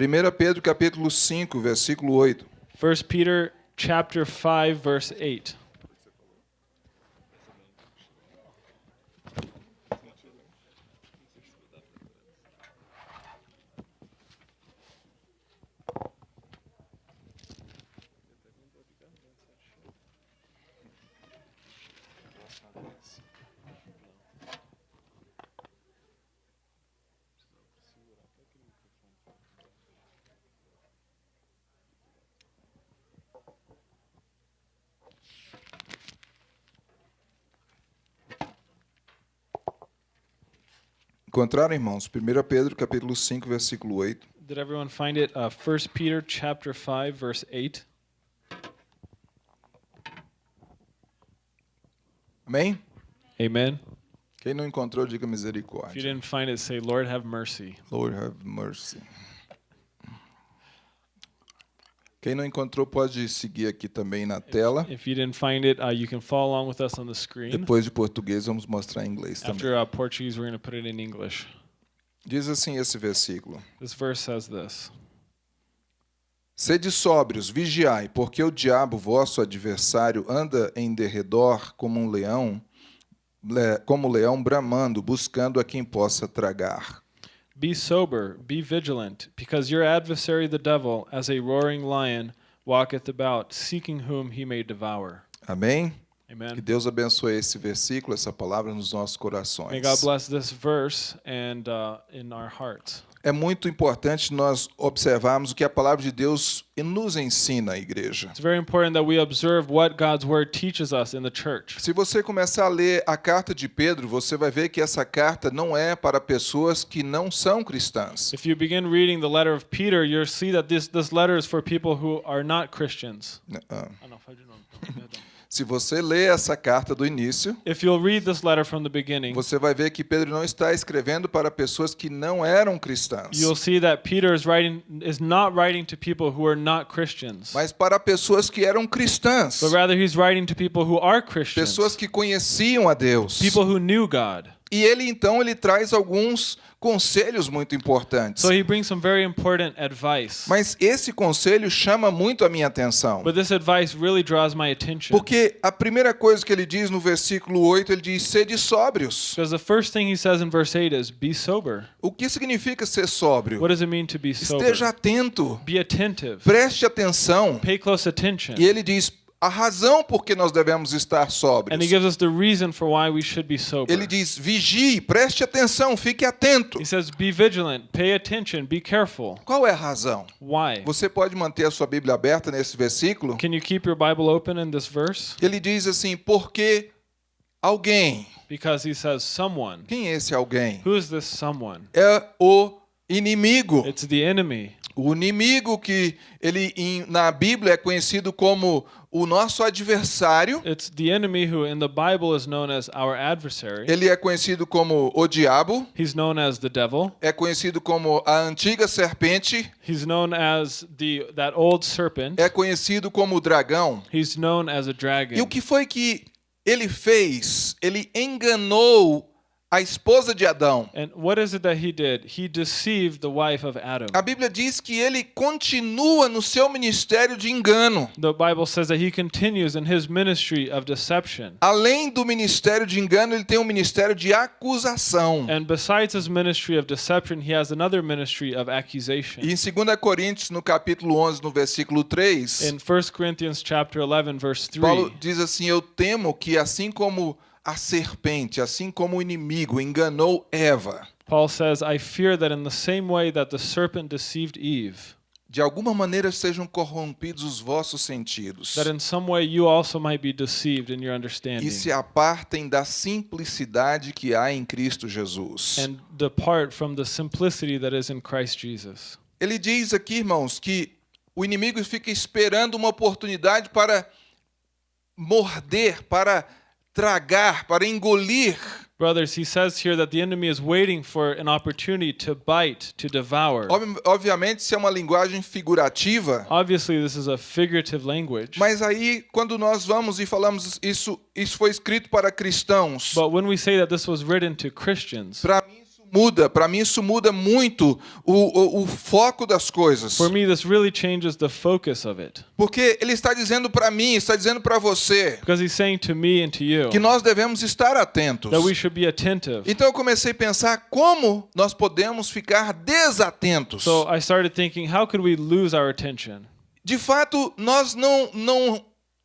1 Pedro capítulo 5, versículo 8. 1 Peter chapter 5 verse 8. Encontraram, irmãos? 1 Pedro capítulo 5, versículo 8. Did everyone find it? Uh, 1 Peter chapter 5 verse 8. Amém? Amen. Quem não encontrou, diga If you misericórdia. didn't find it, say, Lord, have mercy. Lord have mercy. Quem não encontrou pode seguir aqui também na tela. If you didn't find it, uh, you can follow along with us on the screen. Depois de português, vamos mostrar em inglês também. After uh, Portuguese, we're going to put it in English. Diz assim esse versículo: This verse says this Sede sóbrios, vigiai, porque o diabo, vosso adversário, anda em derredor como um leão, le- como um leão bramando, buscando a quem possa tragar. Be sober, be vigilant, because your adversary the devil, as a roaring lion, walketh about, seeking whom he may devour. Amém? Que Deus abençoe esse versículo, essa palavra nos nossos corações. May God bless this verse and uh, in our hearts. É muito importante nós observarmos o que a palavra de Deus nos ensina, igreja. It's very important that we observe what God's word teaches us in the church. Se você começar a ler a carta de Pedro, você vai ver que essa carta não é para pessoas que não são cristãs. If you begin reading the letter of Peter, you'll see that this, this letter is for people who are not Christians. Ah, não, Se você ler essa carta do início, If you'll read this letter from the beginning, você vai ver que Pedro não está escrevendo para pessoas que não eram cristãs, you'll see that Peter is writing is not writing to people who are not Christians, mas para pessoas que eram cristãs, but rather he's writing to people who are Christians, pessoas que conheciam a Deus. people who knew God. E ele então ele traz alguns conselhos muito importantes. So he brings some very important advice. Mas esse conselho chama muito a minha atenção. But this advice really draws my attention. Porque a primeira coisa que ele diz no versículo 8, ele diz: sede sóbrios. Because the first thing he says in verse 8 is be sober. O que significa ser sóbrio? What does it mean to be sober? Esteja atento, Be attentive. preste atenção. Pay close attention. E ele diz a razão por que nós devemos estar And he sóbrios. gives us the reason for why we should be sober. Ele diz: vigie, preste atenção, fique atento. He says, be vigilant, pay attention, be careful. Qual é a razão? Why? Você pode manter a sua Bíblia aberta nesse versículo? Can you keep your Bible open in this verse? Ele diz assim: porque alguém, Because he says, someone. quem é esse alguém? Who is this someone? É o inimigo. It's the enemy. O inimigo que ele em- na Bíblia é conhecido como o nosso adversário. It's the enemy who in the Bible is known as our adversary. Ele é conhecido como o diabo, He's known as the devil. é conhecido como a antiga serpente, He's known as the that old serpent. é conhecido como o dragão. He's known as a E o dragon. que foi que ele fez? Ele enganou a esposa de Adão. And what is it that he did? He deceived the wife of Adam. A Bíblia diz que ele continua no seu ministério de engano. The Bible says that he continues in his ministry of deception. Além do ministério de engano, ele tem um ministério de acusação. And besides his ministry of deception, he has another ministry of accusation. E em 2 Coríntios, no capítulo 11, no versículo 3, In 1 Corinthians chapter 11 verse 3, Paulo diz assim: Eu temo que assim como a serpente, assim como o inimigo enganou Eva, Paul says, I fear that in the same way that the serpent deceived Eve, de alguma maneira sejam corrompidos os vossos sentidos that in some way you also might be deceived in your understanding e se apartem da simplicidade que há em Cristo Jesus. and depart from the simplicity that is in Christ Jesus. Ele diz aqui, irmãos, que o inimigo fica esperando uma oportunidade para morder, para tragar, para engolir Brothers, he says here that the enemy is waiting for an opportunity to bite, to devour. Ob- Obviamente, isso é uma linguagem figurativa, Obviously, this is a figurative language. mas aí, quando nós vamos e falamos isso, isso foi escrito para cristãos, But when we say that this was written to Christians, para mim muda, para mim isso muda muito o, o, o foco das coisas. For me, this really changes the focus of it. Porque ele está dizendo para mim, está dizendo para você, Because he's saying to me and to you que nós devemos estar atentos. that we should be attentive. Então eu comecei a pensar como nós podemos ficar desatentos. So I started thinking, how could we lose our attention? De fato, nós não não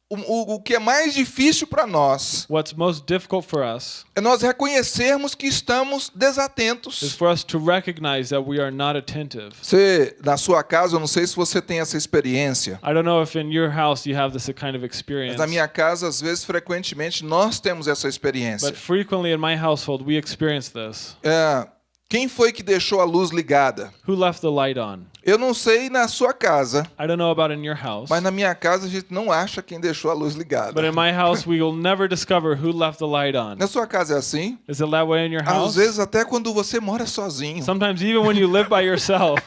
o, o, o que é mais difícil para nós What's most difficult for us é nós reconhecermos que estamos is desatentos. for us to recognize that we are not attentive. Você, na sua casa, eu não sei se você tem essa experiência, I don't know if in your house you have this kind of experience, mas na minha casa, às vezes, frequentemente, nós temos essa experiência. but frequently in my household we experience this. É, quem foi que deixou a luz ligada? Who left the light on? Eu não sei na sua casa, I don't know about in your house, mas na minha casa a gente não acha quem deixou a luz ligada. but in my house we will never discover who left the light on. Na sua casa é assim? Is it that way in your Às house? vezes até quando você mora sozinho. Sometimes even when you live by yourself,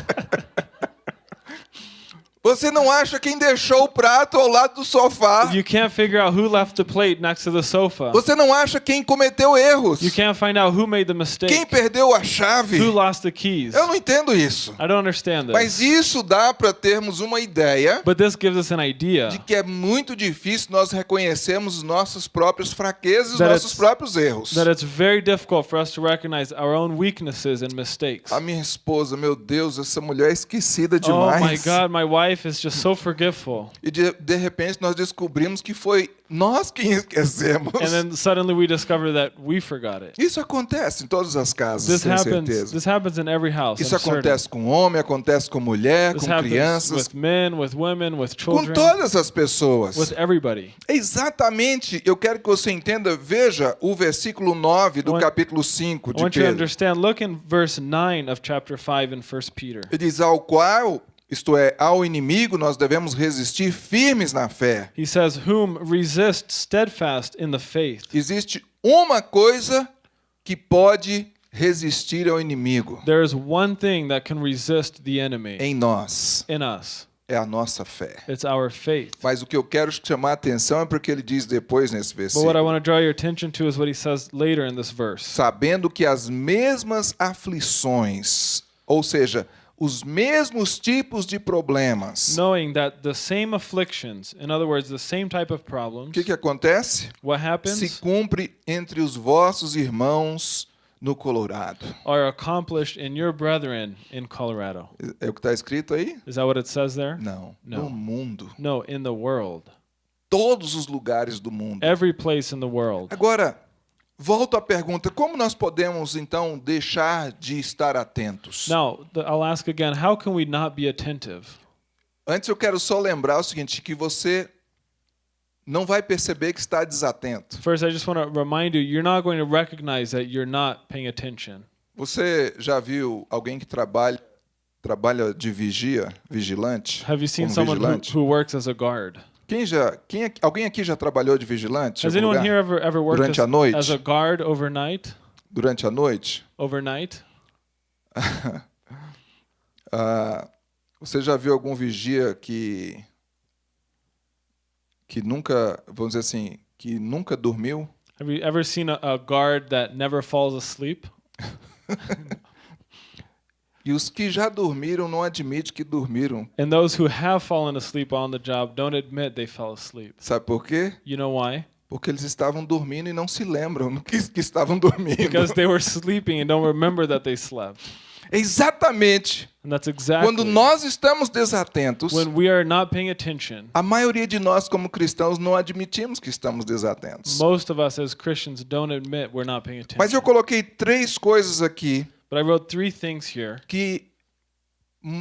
Você não acha quem deixou o prato ao lado do sofá. you can't figure out who left the plate next to the sofa. Você não acha quem cometeu erros. You can't find out who made the mistake. Quem perdeu a chave. Who lost the keys? Eu não entendo isso. I don't understand Mas this. isso dá para termos uma ideia But this gives us an idea de que é muito difícil nós reconhecermos nossas próprias fraquezas That nossos próprios erros. that it's very difficult for us to recognize our own weaknesses and mistakes. A minha esposa, meu Deus, essa mulher é esquecida Oh demais. my God, my wife is just so forgetful. E de, de repente nós descobrimos que foi nós quem esquecemos. And then suddenly we discover that we forgot it. Isso acontece em todas as casas, This happens. certeza. This happens in every house. Isso I'm certain. acontece com homem, acontece com mulher, This com happens crianças, with men, with women, with com children, todas as pessoas. with everybody. Exatamente, eu quero que você entenda, veja o versículo 9 do I want- capítulo 5 I de want you to Pedro. understand. Look in verse 9 of chapter 5 in 1 Peter. Ele diz ao qual, isto é, ao inimigo nós devemos resistir firmes na fé. He says, Whom resist steadfast in the faith. Existe uma coisa que pode resistir ao inimigo There is one thing that can resist the enemy em nós, in us. é a nossa fé. It's our faith. Mas o que eu quero chamar a atenção é porque ele diz depois nesse But what I versículo, want to draw your attention to is what he says later in this verse. sabendo que as mesmas aflições, ou seja, os mesmos tipos de problemas. Knowing that the same afflictions, in other words, the same type of O problems, que, que acontece? what Se happens cumpre entre os vossos irmãos no Colorado. are accomplished in your brethren in Colorado. É o que está escrito aí? Is that what it says there? Não. Não. No mundo. No, in the world. Todos os lugares do mundo. Every place in the world. Agora, volto à pergunta: como nós podemos então deixar de estar atentos? Now, I'll ask again how can we not be attentive? Antes eu quero só lembrar o seguinte: que você não vai perceber que está desatento. First, I just want to remind you you're not going to recognize that you're not paying attention. Você já viu alguém que trabalha trabalha de vigia, vigilante? Have you seen someone who, vigilante? who works as a guard? Quem já, quem alguém aqui já trabalhou de vigilante? Has anyone here ever, ever worked Durante a as, noite? as a guard overnight? Durante a noite? Overnight? Ah, você já viu algum vigia que que nunca, vamos dizer assim, que nunca dormiu? Have you ever seen a, a guard that never falls asleep? E os que já dormiram não admitem que dormiram. And those who have fallen asleep on the job don't admit they fell asleep. Sabe por quê? You know why? Porque eles estavam dormindo e não se lembram que, que estavam dormindo. Because they were sleeping and don't remember that they slept. Exatamente. And that's exactly Quando nós estamos desatentos, when we are not paying attention. a maioria de nós como cristãos não admitimos que estamos desatentos. Most of us as Christians don't admit we're not paying attention. Mas eu coloquei três coisas aqui But I wrote three things here que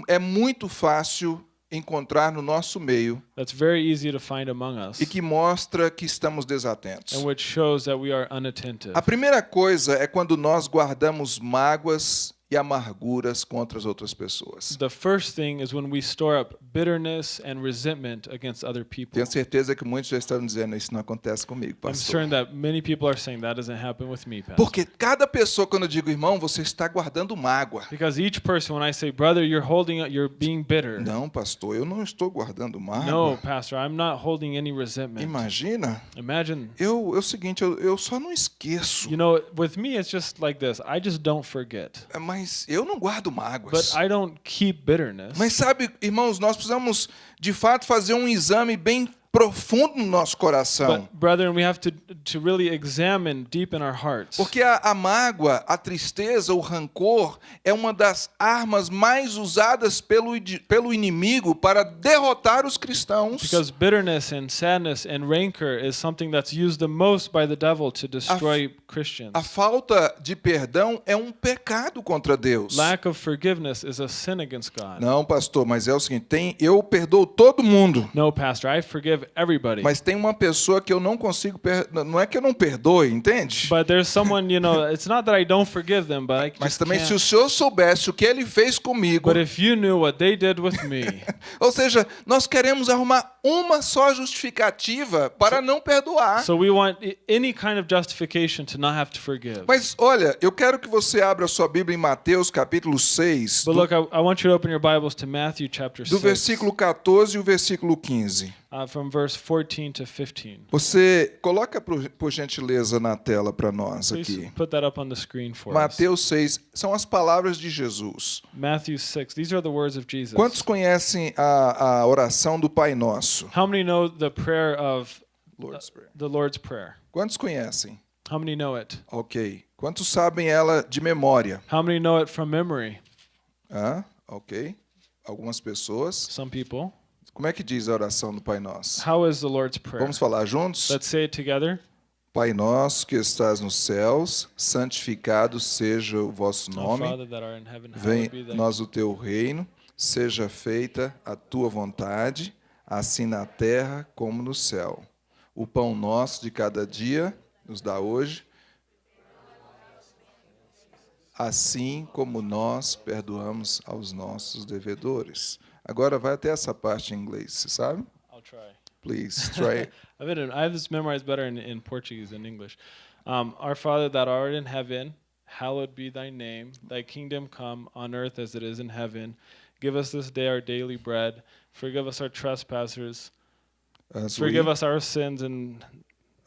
é muito fácil encontrar no nosso meio that's very easy to find among us e que mostra que estamos desatentos. and which shows that we are unattentive. A primeira coisa é quando nós guardamos mágoas e amarguras contra as outras pessoas. The first thing is when we store up bitterness and resentment against other people. Tenho certeza que muitos já estão dizendo isso não acontece comigo, I'm pastor. certain that many people are saying that doesn't happen with me, Pastor. Porque cada pessoa, quando eu digo irmão, você está guardando mágoa. Because each person, when I say, brother, you're holding, you're being bitter. Não, pastor, eu não estou guardando No, mágoa. Pastor, I'm not holding any resentment. Imagina, Imagine, eu, é o seguinte, eu, eu só não esqueço. you know, with me, it's just like this. I just don't forget. É, Mas eu não guardo But mágoas. I don't keep bitterness. Mas sabe, irmãos, nós precisamos de fato fazer um exame bem profundo no nosso coração. But brethren, we have to to really examine deep in our hearts. Porque a, a mágoa, a tristeza, o rancor é uma das armas mais usadas pelo, pelo inimigo para derrotar os cristãos. Because bitterness and sadness and rancor is something that's used the most by the devil to destroy Christians. A falta de perdão é um pecado contra Deus. Lack of forgiveness is a sin against God. Não, pastor, mas é o seguinte, tem, eu perdoo todo mundo. No, pastor, I forgive everybody. Mas tem uma pessoa que eu não consigo, per... não é que eu não perdoe, entende? But there's someone, you know, it's not that I don't forgive them, but I Mas também se o can't. senhor soubesse o que ele fez comigo, But if you knew what they did with me, ou seja, nós queremos arrumar uma só justificativa para não perdoar. so we want any kind of justification to not have to forgive. Mas olha, eu quero que você abra sua Bíblia em Mateus capítulo 6, But do, look, I, I want you to open your Bibles to Matthew chapter do 6, versículo 14 e o versículo 15. Uh, from verse 14 to 15. Você coloca por, por gentileza na tela para nós Please aqui. put that up on the screen for us. Mateus 6 são as palavras de Jesus. Matthew 6. These are the words of Jesus. Quantos conhecem a, a oração do Pai Nosso? How many know the prayer of Lord's Prayer. the Lord's Prayer? Quantos conhecem? How many know it? Ok. Quantos sabem ela de memória? How many know it from memory? Hã? Ok. Algumas pessoas. Some people. Como é que diz a oração do Pai Nosso? How is the Lord's Prayer? Vamos falar juntos? Let's say it together. Pai nosso que estás nos céus, santificado seja o vosso nome. Thy nós o teu reino, seja feita a tua vontade, assim na terra como no céu. O pão nosso de cada dia nos dá hoje, assim como nós perdoamos aos nossos devedores. Agora vai até essa parte em inglês, você sabe? I'll try. Please try. I've been, I have this memorized better in, in Portuguese than English. Um, Our Father that art in heaven, hallowed be thy name. Thy kingdom come on earth as it is in heaven. Give us this day our daily bread. Forgive us our trespasses. As we, Forgive us our sins and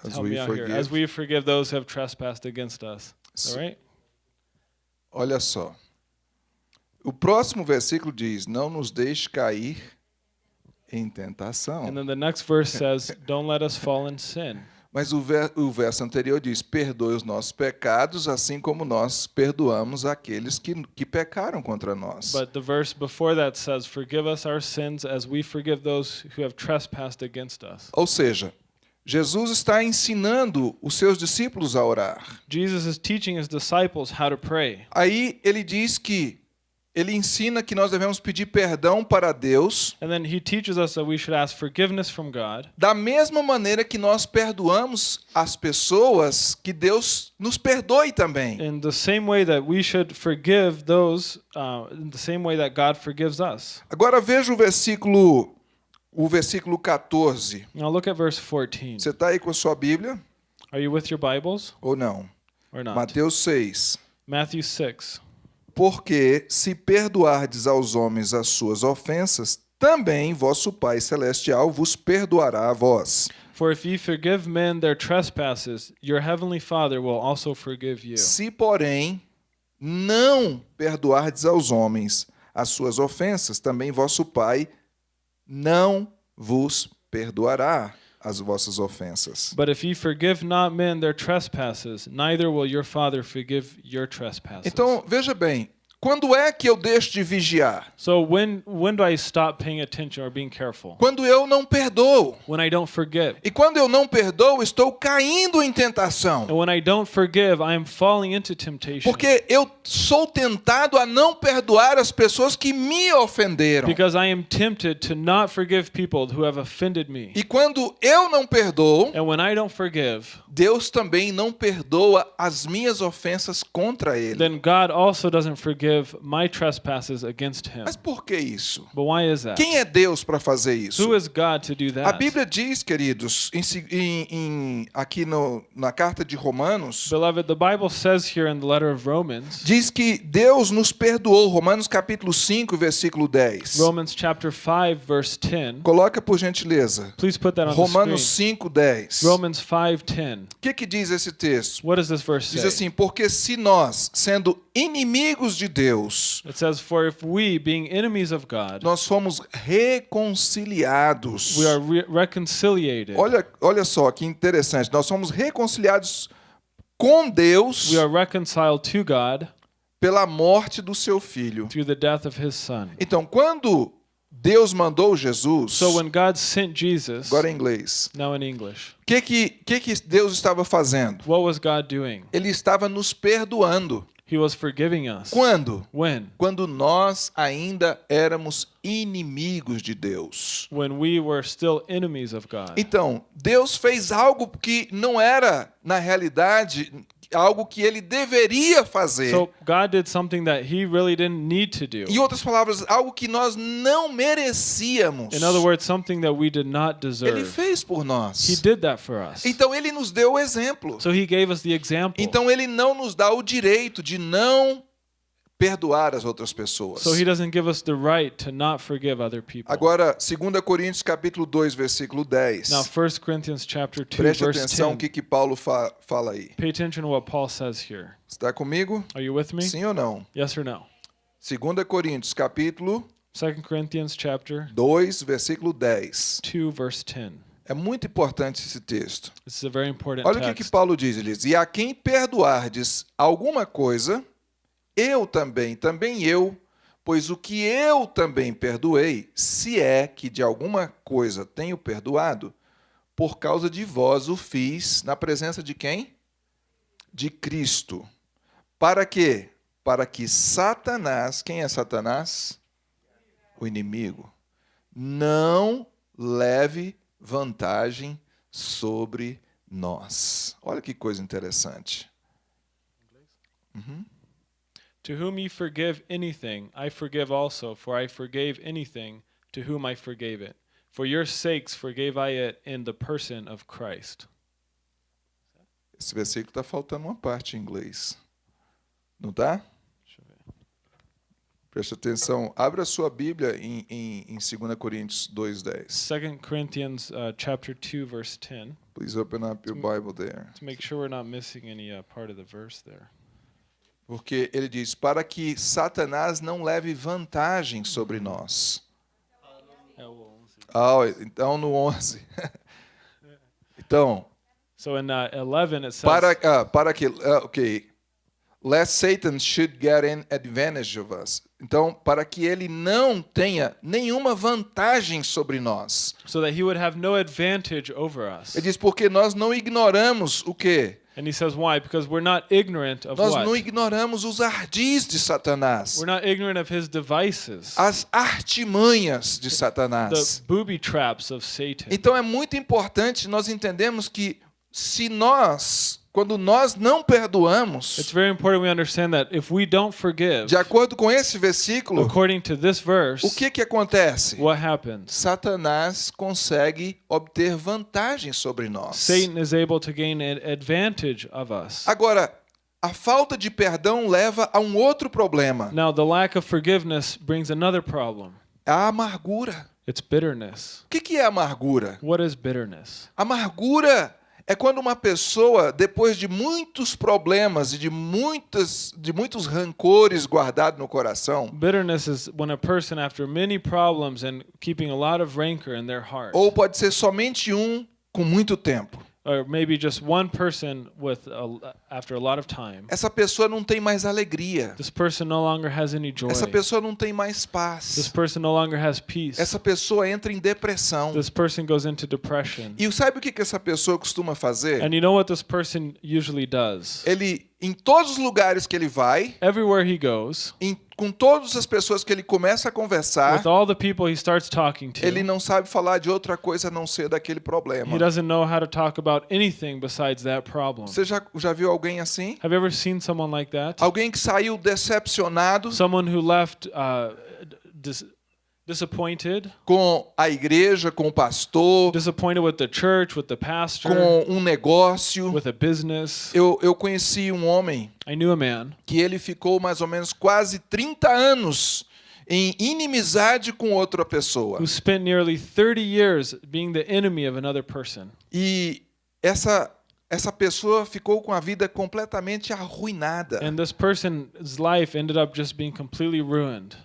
as help we me out here. As forgive. we forgive those who have trespassed against us. All right? Olha só. O próximo versículo diz: Não nos deixe cair em tentação. And then the next verse says, Don't let us fall in sin. Mas o, ver- o verso anterior diz: Perdoe os nossos pecados, assim como nós perdoamos aqueles que, que pecaram contra nós. But the verse before that says, Forgive us our sins as we forgive those who have trespassed against us. Ou seja, Jesus está ensinando os seus discípulos a orar. Jesus is teaching his disciples how to pray. Aí ele diz que ele ensina que nós devemos pedir perdão para Deus, And then he teaches us that we should ask forgiveness from God, da mesma maneira que nós perdoamos as pessoas, que Deus nos perdoe também. in the same way that we should forgive those, uh, in the same way that God forgives us. Agora veja o versículo o versículo 14. Now look at verse 14. Você está aí com a sua Bíblia Are you with your Bibles ou não? or not? Mateus 6. Matthew 6. Porque se perdoardes aos homens as suas ofensas, também vosso Pai celestial vos perdoará a vós. For if ye forgive men their trespasses, your heavenly Father will also forgive you. Se, porém, não perdoardes aos homens as suas ofensas, também vosso Pai não vos perdoará as vossas ofensas. But if ye forgive not men their trespasses, neither will your Father forgive your trespasses. Então, veja bem, quando é que eu deixo de vigiar? So when when do I stop paying attention or being careful? Quando eu não perdoo. When I don't forgive. E quando eu não perdoo, estou caindo em tentação. And when I don't forgive, I am falling into temptation. Porque eu sou tentado a não perdoar as pessoas que me ofenderam. Because I am tempted to not forgive people who have offended me. E quando eu não perdoo, And when I don't forgive, Deus também não perdoa as minhas ofensas contra ele. then God also doesn't forgive my trespasses against him. Mas por que isso? But why is that? Quem é Deus para fazer isso? Who is God to do A that? Bíblia diz, queridos, em em- aqui no- na carta de Romanos, Beloved, the Bible says here in the letter of Romans, diz que Deus nos perdoou. Romanos capítulo 5, versículo 10. Romans chapter 5 verse 10. Coloca por gentileza. Please put that on Romanos the screen. 5, 10. Romans 5:10. O que, que diz esse texto? What does this verse Diz say? assim: Porque se nós, sendo inimigos de Deus, It says, "For if we, being enemies of God, nós fomos reconciliados. we are re- reconciliated. Olha, olha só que interessante. Nós somos reconciliados com Deus We are reconciled to God pela morte do seu filho. through the death of His Son." Então, quando Deus mandou Jesus, So when God sent Jesus, agora em inglês, now in English, o que, que, que, que Deus estava fazendo? what was God doing? Ele estava nos perdoando. He was forgiving us. Quando? When? Quando nós ainda éramos inimigos de Deus. When we were still enemies of God. Então, Deus fez algo que não era, na realidade, algo que ele deveria fazer. So God did something that He really didn't need to do. Em outras palavras, algo que nós não merecíamos. In other words, something that we did not Ele deserve. fez por He nós. did that for us. Então ele nos deu o exemplo. So He gave us the example. Então ele não nos dá o direito de não perdoar as outras pessoas. So He doesn't give us the right to not forgive other people. Agora, 2 Coríntios capítulo 2, versículo 10. Now, 1 Corinthians chapter 2, Preste verse atenção o 10. que, que Paulo fa fala aí. Pay attention to what Paul says here. Está comigo? Are you with me? Sim ou não? Yes or no? 2 Coríntios capítulo 2 Corinthians chapter 2, versículo 10. 2, verse 10. É muito importante esse texto. This is a very important Olha o que, que. Paulo diz. Ele diz: E a quem perdoardes alguma coisa, eu também, também eu, pois o que eu também perdoei, se é que de alguma coisa tenho perdoado, por causa de vós o fiz na presença de quem? De Cristo. Para quê? Para que Satanás, quem é Satanás? O inimigo, não leve vantagem sobre nós. Olha que coisa interessante. To whom ye forgive anything, I forgive also, for I forgave anything to whom I forgave it. For your sakes forgave I it in the person of Christ. Esse versículo está faltando uma parte em inglês. Não tá? Deixa eu ver. Preste atenção. Abra sua Bíblia em, em, em 2 Coríntios 2,10. 2 Corinthians uh, chapter 2, verse 10. Please open up your Bible there. To make sure we're not missing any uh, part of the verse there. Porque ele diz: para que Satanás não leve vantagem sobre nós. Ah, então no 11. então, So in uh, 11 it says, para, ah, para que. ah, ok. Lest Satan should get an advantage of us. Então, para que ele não tenha nenhuma vantagem sobre nós. so that he would have no advantage over us. Ele diz, porque nós não ignoramos o quê? And he says, why? Because we're not ignorant of Nós what? não ignoramos os ardis de Satanás. We're not ignorant of his devices, As artimanhas de the Satanás. booby traps of Satan. Então é muito importante nós entendermos que se nós, quando nós não perdoamos, It's very important we understand that if we don't forgive, de acordo com esse versículo, according to this verse, o que que acontece? what happens? Satanás consegue obter vantagem sobre nós. Satan is able to gain an advantage of us. Agora, a falta de perdão leva a um outro problema, Now, the lack of forgiveness brings another problem. a amargura. It's bitterness. O que que é amargura? What is bitterness? Amargura é quando uma pessoa, depois de muitos problemas e de, muitas, de muitos rancores guardados no coração, Bitterness is when a person, after many problems and keeping a lot of rancor in their heart, ou pode ser somente um com muito tempo, or maybe just one person with a, after a lot of time, essa pessoa não tem mais alegria. this person no longer has any joy. Essa pessoa não tem mais This paz. person no longer has peace. Essa pessoa entra em depressão. This person goes into depression. E sabe o que que essa pessoa costuma fazer? And you know what this person usually does? Ele, em todos os lugares que ele vai, Everywhere he goes, em- com todas as pessoas que ele começa a conversar, with all the people he starts talking to, ele não sabe falar de outra coisa a não ser daquele problema. he doesn't know how to talk about anything besides that problem. Você já, já viu alguém assim? Have you ever seen someone like that? Alguém que saiu decepcionado Someone who left uh, disappointed, com a igreja, com o pastor, disappointed with the church, with the pastor, com um negócio. with a business. Eu, eu conheci um homem I knew a man que ele ficou mais ou menos quase 30 anos em inimizade com outra pessoa. who spent nearly 30 years being the enemy of another person. E essa essa pessoa ficou com a vida completamente arruinada. And this person's life ended up just being completely ruined.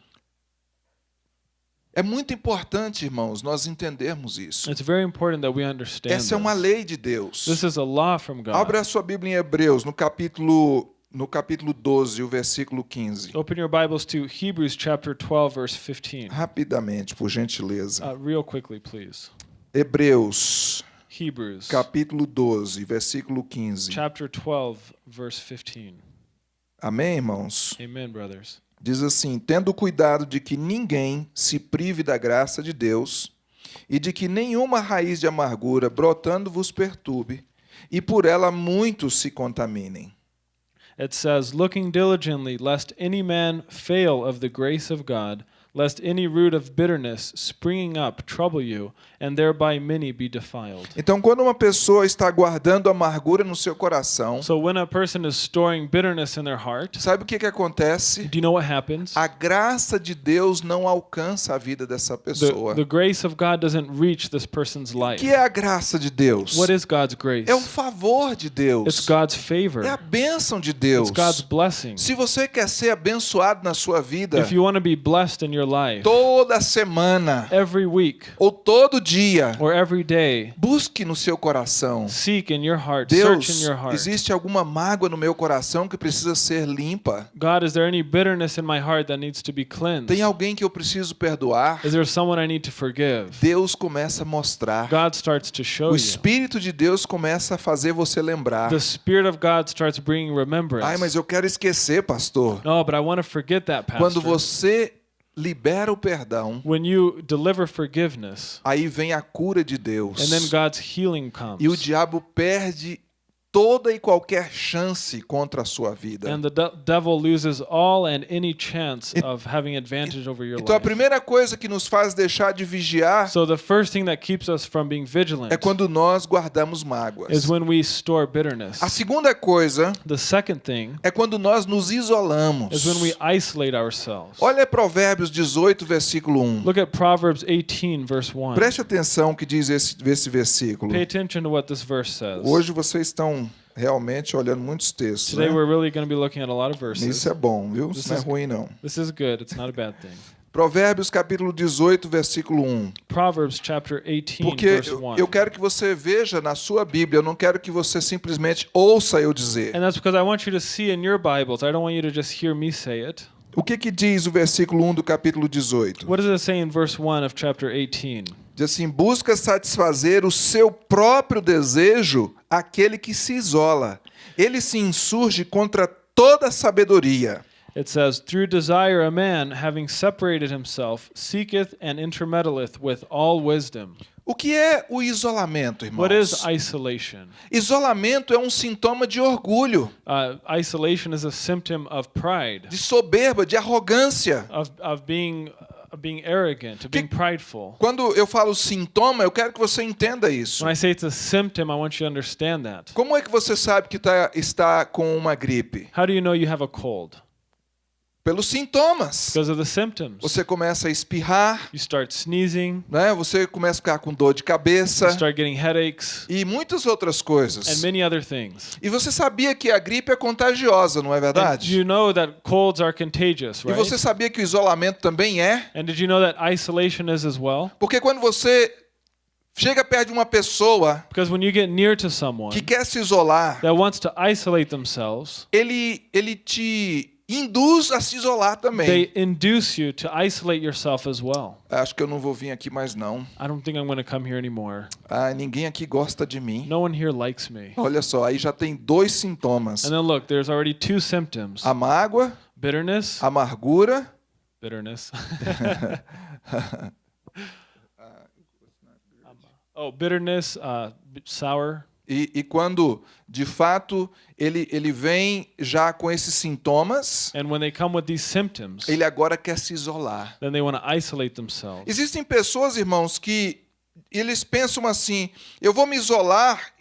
É muito importante, irmãos, nós entendermos isso. It's very important that we understand Essa é uma this. lei de Deus. This is a law from God. Abra a sua Bíblia em Hebreus, no capítulo no capítulo 12, o versículo 15. Open your Bibles to Hebrews chapter 12, verse 15. Rapidamente, por gentileza. Uh, real quickly, please. Hebreus, Hebrews capítulo 12, versículo 15. chapter 12, verse 15. Amém, irmãos? Amen, brothers. Diz assim: tendo cuidado de que ninguém se prive da graça de Deus, e de que nenhuma raiz de amargura brotando vos perturbe, e por ela muitos se contaminem. It says, Looking diligently, lest any man fail of the grace of God, lest any root of bitterness springing up trouble you, and thereby many be defiled. Então, quando uma pessoa está guardando amargura no seu coração, So when a person is storing bitterness in their heart, sabe o que, que acontece? do you know what happens? A graça de Deus não alcança a vida dessa The, pessoa. the grace of God doesn't reach this person's life. que é a graça de Deus? What is God's grace? É o favor de It's Deus. God's favor. É a bênção de Deus. It's God's blessing. Se você quer ser abençoado na sua vida, If you want to be blessed in your life, toda semana every week ou todo dia, or every day, busque no seu coração. seek in your heart, search in Deus, your heart. existe alguma mágoa no meu coração que precisa ser limpa? God, is there any bitterness in my heart that needs to be cleansed? Tem alguém que eu preciso perdoar? Is there someone I need to forgive? Deus começa a mostrar. God starts to show O you. Espírito de Deus começa a fazer você lembrar. The Spirit of God starts bringing remembrance. Ai, mas eu quero esquecer, pastor. No, but I want to forget that, pastor. Quando você libera o perdão, When you deliver forgiveness, aí vem a cura de Deus. and then God's healing comes, E o diabo perde toda e qualquer chance contra a sua vida. and the de- devil loses all and any chance of having advantage over your Então a life. primeira coisa que nos faz deixar de vigiar So the first thing that keeps us from being vigilant é quando nós guardamos mágoas. is when we store bitterness. A segunda coisa The second thing é quando nós nos isolamos. is when we isolate ourselves. Olha Provérbios 18, versículo 1. Look at Proverbs 18, verse 1. Preste atenção o que diz esse, esse versículo. Pay attention to what this verse says. Hoje vocês estão realmente olhando muitos textos. Today Né? we're really going to be looking at a lot of verses. Isso é bom, viu? Isso não é ruim, não. This is good. It's not a bad thing. Provérbios capítulo 18, versículo 1. Proverbs chapter 18, Porque verse eu, 1. eu quero que você veja na sua Bíblia, eu não quero que você simplesmente ouça eu dizer. And that's because I want you to see in your Bibles. I don't want you to just hear me say it. O que que diz o versículo 1 do capítulo 18? What does it say in verse 1 of chapter 18? Diz assim: busca satisfazer o seu próprio desejo aquele que se isola. Ele se insurge contra toda sabedoria. It says, Through desire a man, having separated himself, seeketh and intermeddleth with all wisdom. O que é o isolamento, irmãos? What is isolation? Isolamento é um sintoma de orgulho, Uh, isolation is a symptom of pride, de soberba, de arrogância. of, of being, being arrogant, being prideful. Quando eu falo sintoma, eu quero que você entenda isso. When I say it's a symptom, I want you to understand that. Como é que você sabe que tá, está com uma gripe? How do you know you have a cold? Pelos sintomas. Because of the symptoms. Você começa a espirrar, You start sneezing, né? Você começa a ficar com dor de cabeça you start getting headaches, e muitas outras and coisas. many other things. E você sabia que a gripe é contagiosa, não é And verdade? you know that colds are contagious, E right? você sabia que o isolamento também é? And did you know that isolation is as well? Porque quando você chega perto de uma pessoa Because when you get near to someone que quer se isolar, that wants to isolate themselves, ele, ele te induz a se isolar também. they induce you to isolate yourself as well. Acho que eu não vou vir aqui mais não. I don't think I'm going to come here anymore. Ah, ninguém aqui gosta de mim. No one here likes me. Olha só, aí já tem dois sintomas: And then look, there's already two symptoms a mágoa, bitterness, amargura bitterness. oh, bitterness, uh, sour. E, e quando, de fato, ele, ele vem já com esses sintomas, And when they come with these symptoms, ele agora quer se isolar. then they want to isolate themselves. Existem pessoas, irmãos, que eles pensam assim: eu vou me isolar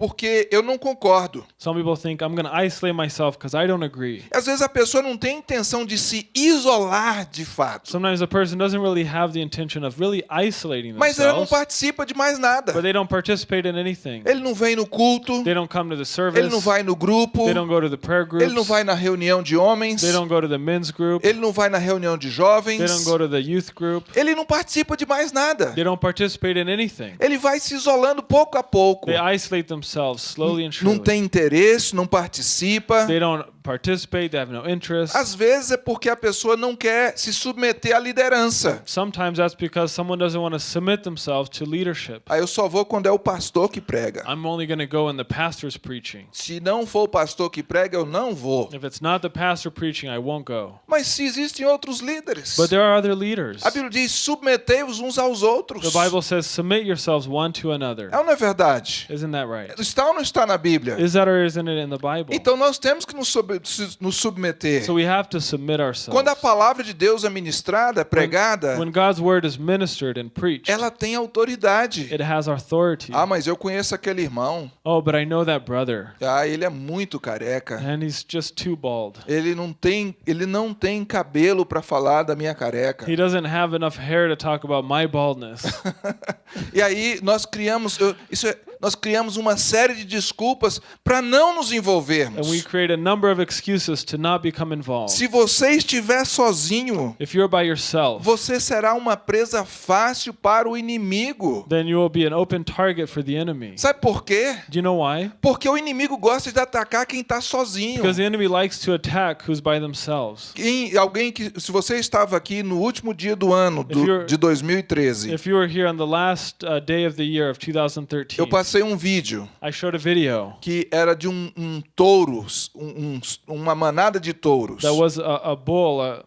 porque eu não concordo. Some people think I'm going to isolate myself because I don't agree. Às vezes a pessoa não tem intenção de se isolar de fato, Sometimes a person doesn't really have the intention of really isolating mas ela não themselves, participa de mais nada. but they don't participate in anything. Ele não vem no culto, They don't come to the service. ele não vai no grupo, They don't go to the prayer ele não vai na reunião de homens, They don't go to the men's group. ele não vai na reunião de They jovens, don't go to the youth group. ele não participa de mais nada. They don't participate in anything. Ele vai se isolando pouco a pouco. They isolate Não tem interesse, não participa. They don't participate. They have no interest. Às vezes é porque a pessoa não quer se submeter à liderança. Sometimes that's because someone doesn't want to submit themselves to leadership. Aí eu só vou quando é o pastor que prega. I'm only going to go when the pastor's preaching. Se não for o pastor que prega, eu não vou. If it's not the pastor preaching, I won't go. Mas se existem outros líderes, But there are other leaders. a Bíblia diz: submetei-vos uns aos outros. The Bible says, submit yourselves one to another. É ou não é verdade? Isn't that right? Está ou não está na Bíblia? Is that or isn't it in the Bible? Então nós temos que nos, sub- nos submeter. So we have to submit ourselves. Quando a palavra de Deus é ministrada, pregada, When God's word is ministered and preached, ela tem autoridade. it has authority. Ah, mas eu conheço aquele irmão. Oh, but I know that brother, Ah, ele é muito careca. and he's just too bald. Ele não tem, ele não tem cabelo para falar da minha careca. He doesn't have enough hair to talk about my baldness. E aí nós criamos, eu- isso é- nós criamos uma série de desculpas para não nos envolvermos. create a number of excuses to not become involved. Se você estiver sozinho, If you're by yourself, você será uma presa fácil para o inimigo. then you will be an open target for the enemy. Sabe por quê? Do you know why? Porque o inimigo gosta de atacar quem está sozinho. Because the enemy likes to attack who's by themselves. Quem, alguém que, se você estava aqui no último dia do ano do- de 2013, If you were here on the last uh, day of the year of 2013, eu passei um vídeo I showed a video que era de um, um touro, um- um- uma manada de touros. that was a, a bull, a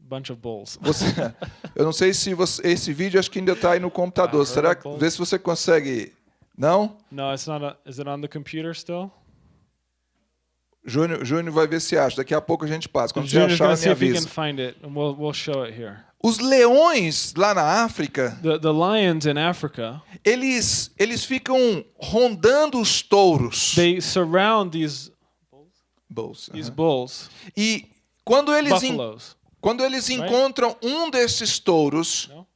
bunch of bulls. Você- eu não sei se você, esse vídeo acho que ainda está aí no computador. Ah, Será que vê se você consegue? Não? No, it's not. A, is it on the computer still? Júnior, Júnior vai ver se acha. Daqui a pouco a gente passa. Quando você achar, me avisa. it, and we'll we'll show it here. Os leões lá na África, The the lions in Africa, eles eles ficam rondando os touros. they surround these Bolsa, these aham. bulls, E quando eles quando eles Right? encontram um desses touros, No,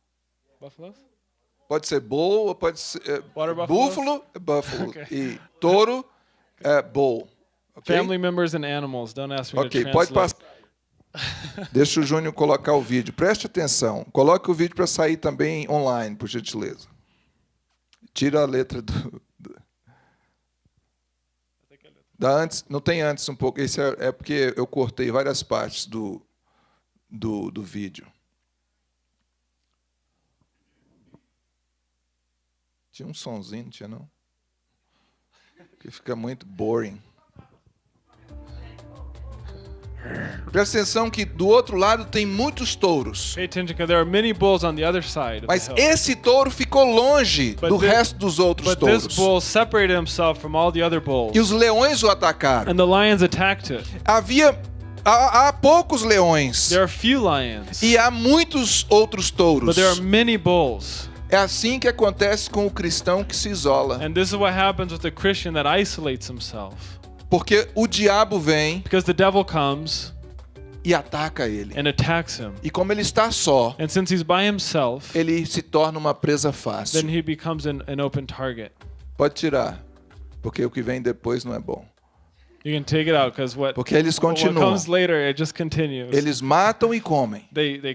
pode ser bull, pode ser buffaloes? búfalo, é buffalo Okay. e touro é bull. ok? Family members and animals. Don't ask me Ok, to pode translate. passar. Deixa o Júnior colocar o vídeo. Preste atenção. Coloque o vídeo para sair também online, por gentileza. Tira a letra do. do- Da antes, não tem antes um pouco. Esse é, é porque eu cortei várias partes do, do, do vídeo. Tinha um sonzinho, não tinha não? Que fica muito boring. Presta atenção que do outro lado tem muitos touros. Pay attention, because there are many bulls on the other side. Of Mas esse touro ficou longe But do thi- resto dos outros But this touros. bull separated himself from all the other bulls, E os leões o atacaram. and the lions attacked it. Havia há, há poucos leões There are few lions, e há muitos outros touros. but there are many bulls. É assim que acontece com o cristão que se isola, And this is what happens with the Christian that isolates himself. Porque o diabo vem Because the devil comes e ataca ele. and attacks him. E como ele está só, And since he's by himself, ele se torna uma presa fácil. then he becomes an, an open target. Pode tirar, porque o que vem depois não é bom. You can take it out because what, Porque eles continuam. comes later, it just continues. Eles matam e comem. They, they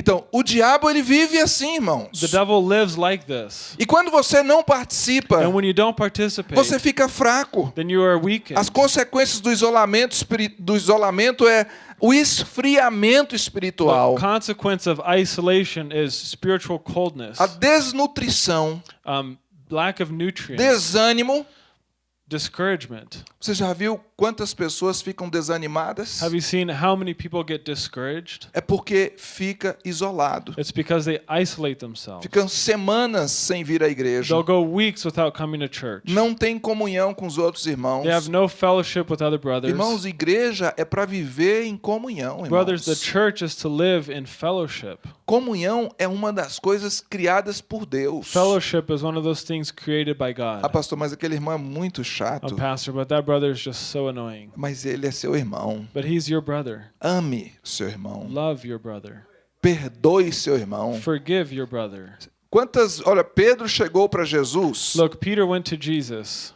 Então, o diabo ele vive assim, irmãos. The devil lives like this. E quando você não participa, And when you don't participate, você fica fraco. then you are weakened. As consequências do isolamento, do isolamento é o esfriamento The espiritual, consequence of isolation is spiritual coldness, a desnutrição, um, lack of nutrients, desânimo. discouragement. Você já viu quantas pessoas ficam desanimadas? Have you seen how many people get discouraged? É porque fica isolado. It's because they isolate themselves. Ficam semanas sem vir à igreja. They'll go weeks without coming to church. Não tem comunhão com os outros irmãos. They have no fellowship with other brothers. Irmãos, igreja é para viver em comunhão, Brothers, the irmãos. church is to live in fellowship. Comunhão é uma das coisas criadas por Deus. Fellowship is one of those things created by Ah, God. pastor, mas aquele irmão é muito Oh, chato. pastor, but that brother is just so annoying. Mas ele é seu irmão. But he's your brother. Ame seu irmão. Love your brother. Perdoe seu irmão. Forgive your brother. Quantas, olha, Pedro chegou para Jesus Look, Peter went to Jesus.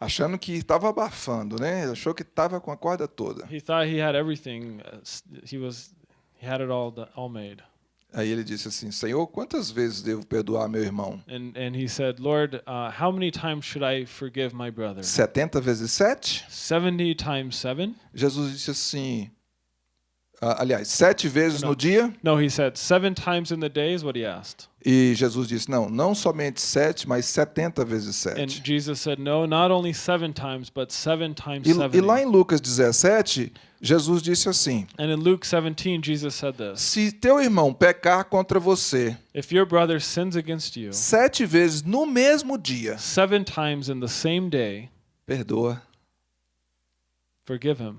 achando que estava abafando, né? Achou que estava com a corda toda. He thought he had everything. uh, He was, he had it all, all made. Aí ele disse assim: Senhor, quantas vezes devo perdoar meu irmão? And and he said, Lord, uh, how many times should I forgive my brother? 70 vezes 7? Seventy times seven? Jesus disse assim. ah, aliás, sete vezes Não. no dia. No, he said seven times in the day is what he asked. E Jesus disse: Não, não somente sete, mas 70 vezes And sete. Jesus said, No, not only seven times, but seven times E, e lá em Lucas 17, Jesus disse assim: And in Luke 17, Jesus said this Se teu irmão pecar contra você If your brother sins against you sete vezes no mesmo dia, seven times in the same day, perdoa. forgive him.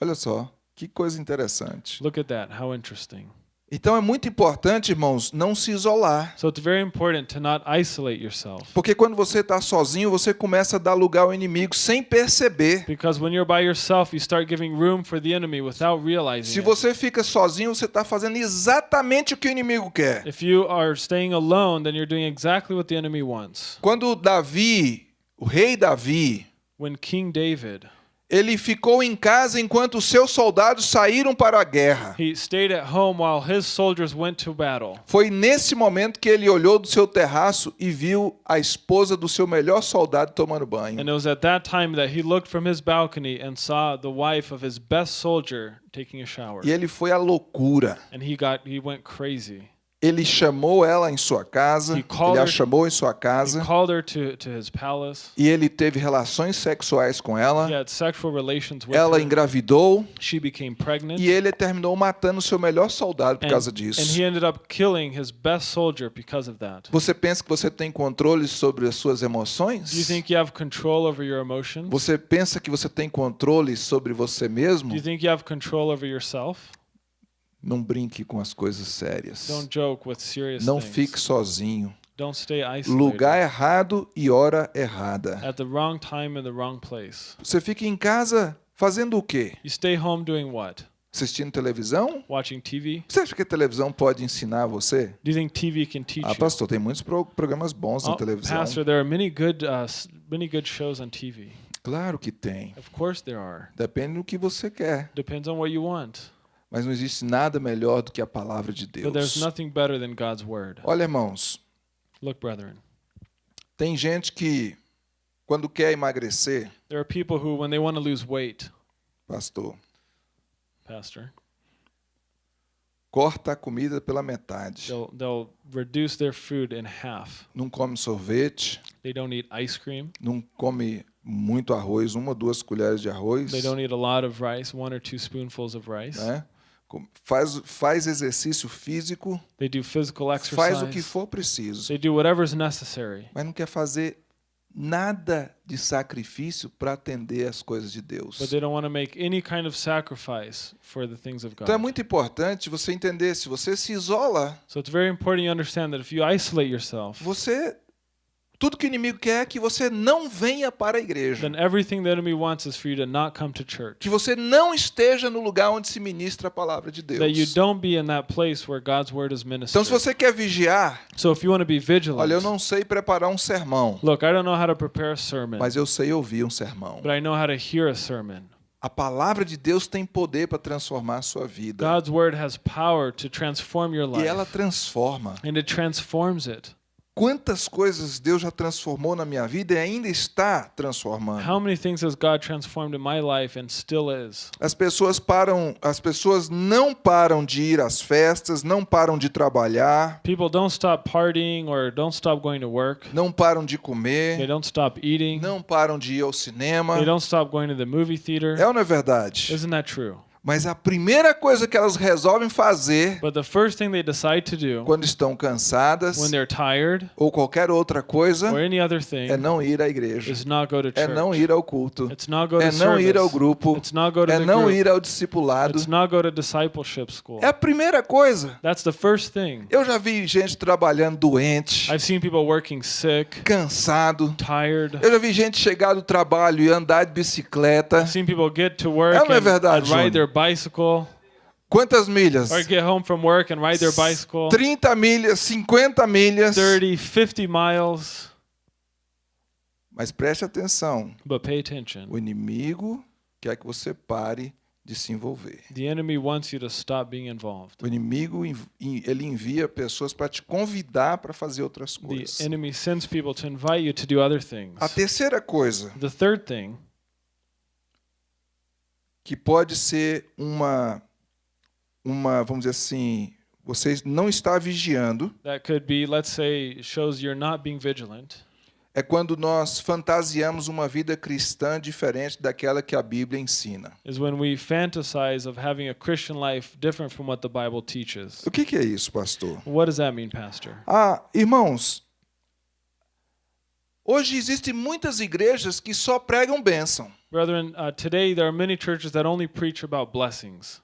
Olha só, que coisa interessante. Look at that. How interesting. Então é muito importante, irmãos, não se isolar. So it's very important to not isolate yourself. Porque quando você está sozinho, você começa a dar lugar ao inimigo sem perceber. Because when you're by yourself, you start giving room for the enemy without realizing Se it. você fica sozinho, você está fazendo exatamente o que o inimigo quer. If you are staying alone, then you're doing exactly what the enemy wants. Quando Davi, o rei Davi, When King David, ele ficou em casa enquanto seus soldados saíram para a guerra. he stayed at home while his soldiers went to battle. Foi nesse momento que ele olhou do seu terraço e viu a esposa do seu melhor soldado tomando banho. And it was at that time that he looked from his balcony and saw the wife of his best soldier taking a shower. E ele foi à loucura. And he got he went crazy. Ele chamou ela em sua casa, ele a chamou em sua casa to, to his palace. e ele teve relações sexuais com ela. Ela her. engravidou She became pregnant. e ele terminou matando seu melhor soldado por and, causa disso. he ended up killing his best soldier because of that. Você pensa que você tem controle sobre as suas emoções? Do you think you have control over your emotions? Você pensa que você tem controle sobre você mesmo? Não brinque com as coisas sérias. Don't joke with serious Não things. fique sozinho. Don't stay isolated. Lugar errado e hora errada. At the wrong time in the wrong place. Você fica em casa fazendo o quê? Assistindo televisão? Você acha que a televisão pode ensinar você? Do you think TV can teach Ah, you? pastor, tem muitos pro- programas bons na Oh, televisão. Pastor, there are many good, uh, many good shows on TV. Claro que tem. Of course there are. Depende do que você quer. Depends on what you want. Mas não existe nada melhor do que a palavra de But there's Deus. nothing better than God's word. Olha, irmãos, Look, brethren, tem gente que, quando quer emagrecer, there are people who, when they want to lose weight, pastor, Pastor, corta a comida pela metade. they'll they'll reduce their food in half. Não come sorvete, They don't eat ice cream. não come muito arroz, uma ou duas colheres de arroz. They don't eat a lot of rice, one or two spoonfuls of rice. né? Faz, faz exercício físico, They do physical faz o que exercise. for preciso, They do whatever's necessary. mas não quer fazer nada de sacrifício para atender as coisas de Deus. But they don't want to make any kind of sacrifice for the things of Então é muito importante você entender, se você se isola, So it's very important you understand that if you isolate yourself, você tudo que o inimigo quer é que você não venha para a igreja, then everything the enemy wants is for you to not come to church. que você não esteja no lugar onde se ministra a palavra de That you Deus. don't be in that place where God's word is Então se você quer vigiar, So if you want to be vigilant, olha, eu não sei preparar um sermão, look, I don't know how to prepare a sermon, mas eu sei ouvir um sermão. but I know how to hear a sermon. A palavra de Deus tem poder para transformar a sua vida. God's word has power to transform your E ela life, transforma. and it transforms it. Quantas coisas Deus já transformou na minha vida e ainda está transformando. How many things has God transformed in my life and still is? As pessoas param, as pessoas não param de ir às festas, não param de trabalhar, People don't stop partying or don't stop going to work. não param de They comer, don't stop eating. não param de ir ao cinema. They don't stop going to the movie theater. É ou não é verdade? Isn't that true? Mas a primeira coisa que elas resolvem fazer But the first thing they decide to do quando estão cansadas when they're tired ou qualquer outra coisa thing é não ir à igreja, to é não ir ao culto, é não ir ao grupo, é não group. ir ao discipulado. É a primeira coisa. Eu já vi gente trabalhando doente, sick, cansado. tired. Eu já vi gente chegar do trabalho e andar de bicicleta. I've seen people get to work É não é verdade, and ride Júnior? their bicycle Quantas milhas? or get home from work and ride their bicycle 30 milhas, 50 milhas. 30, 50 miles. Mas preste atenção, But pay attention. o inimigo quer que você pare de se envolver. The enemy wants you to stop being involved. O inimigo ele envia pessoas para te convidar para fazer outras The coisas. enemy sends people to invite you to do other things. A terceira coisa The third thing que pode ser uma uma, vamos dizer assim, você não está vigiando, that could be, let's say, shows you're not being vigilant, é quando nós fantasiamos uma vida cristã diferente daquela que a Bíblia ensina. is when we fantasize of having a Christian life different from what the Bible teaches. O que, que é isso, pastor? What does that mean, Pastor? Ah, irmãos, hoje existem muitas igrejas que só pregam bênção. Brethren, uh, today there are many churches that only preach about blessings.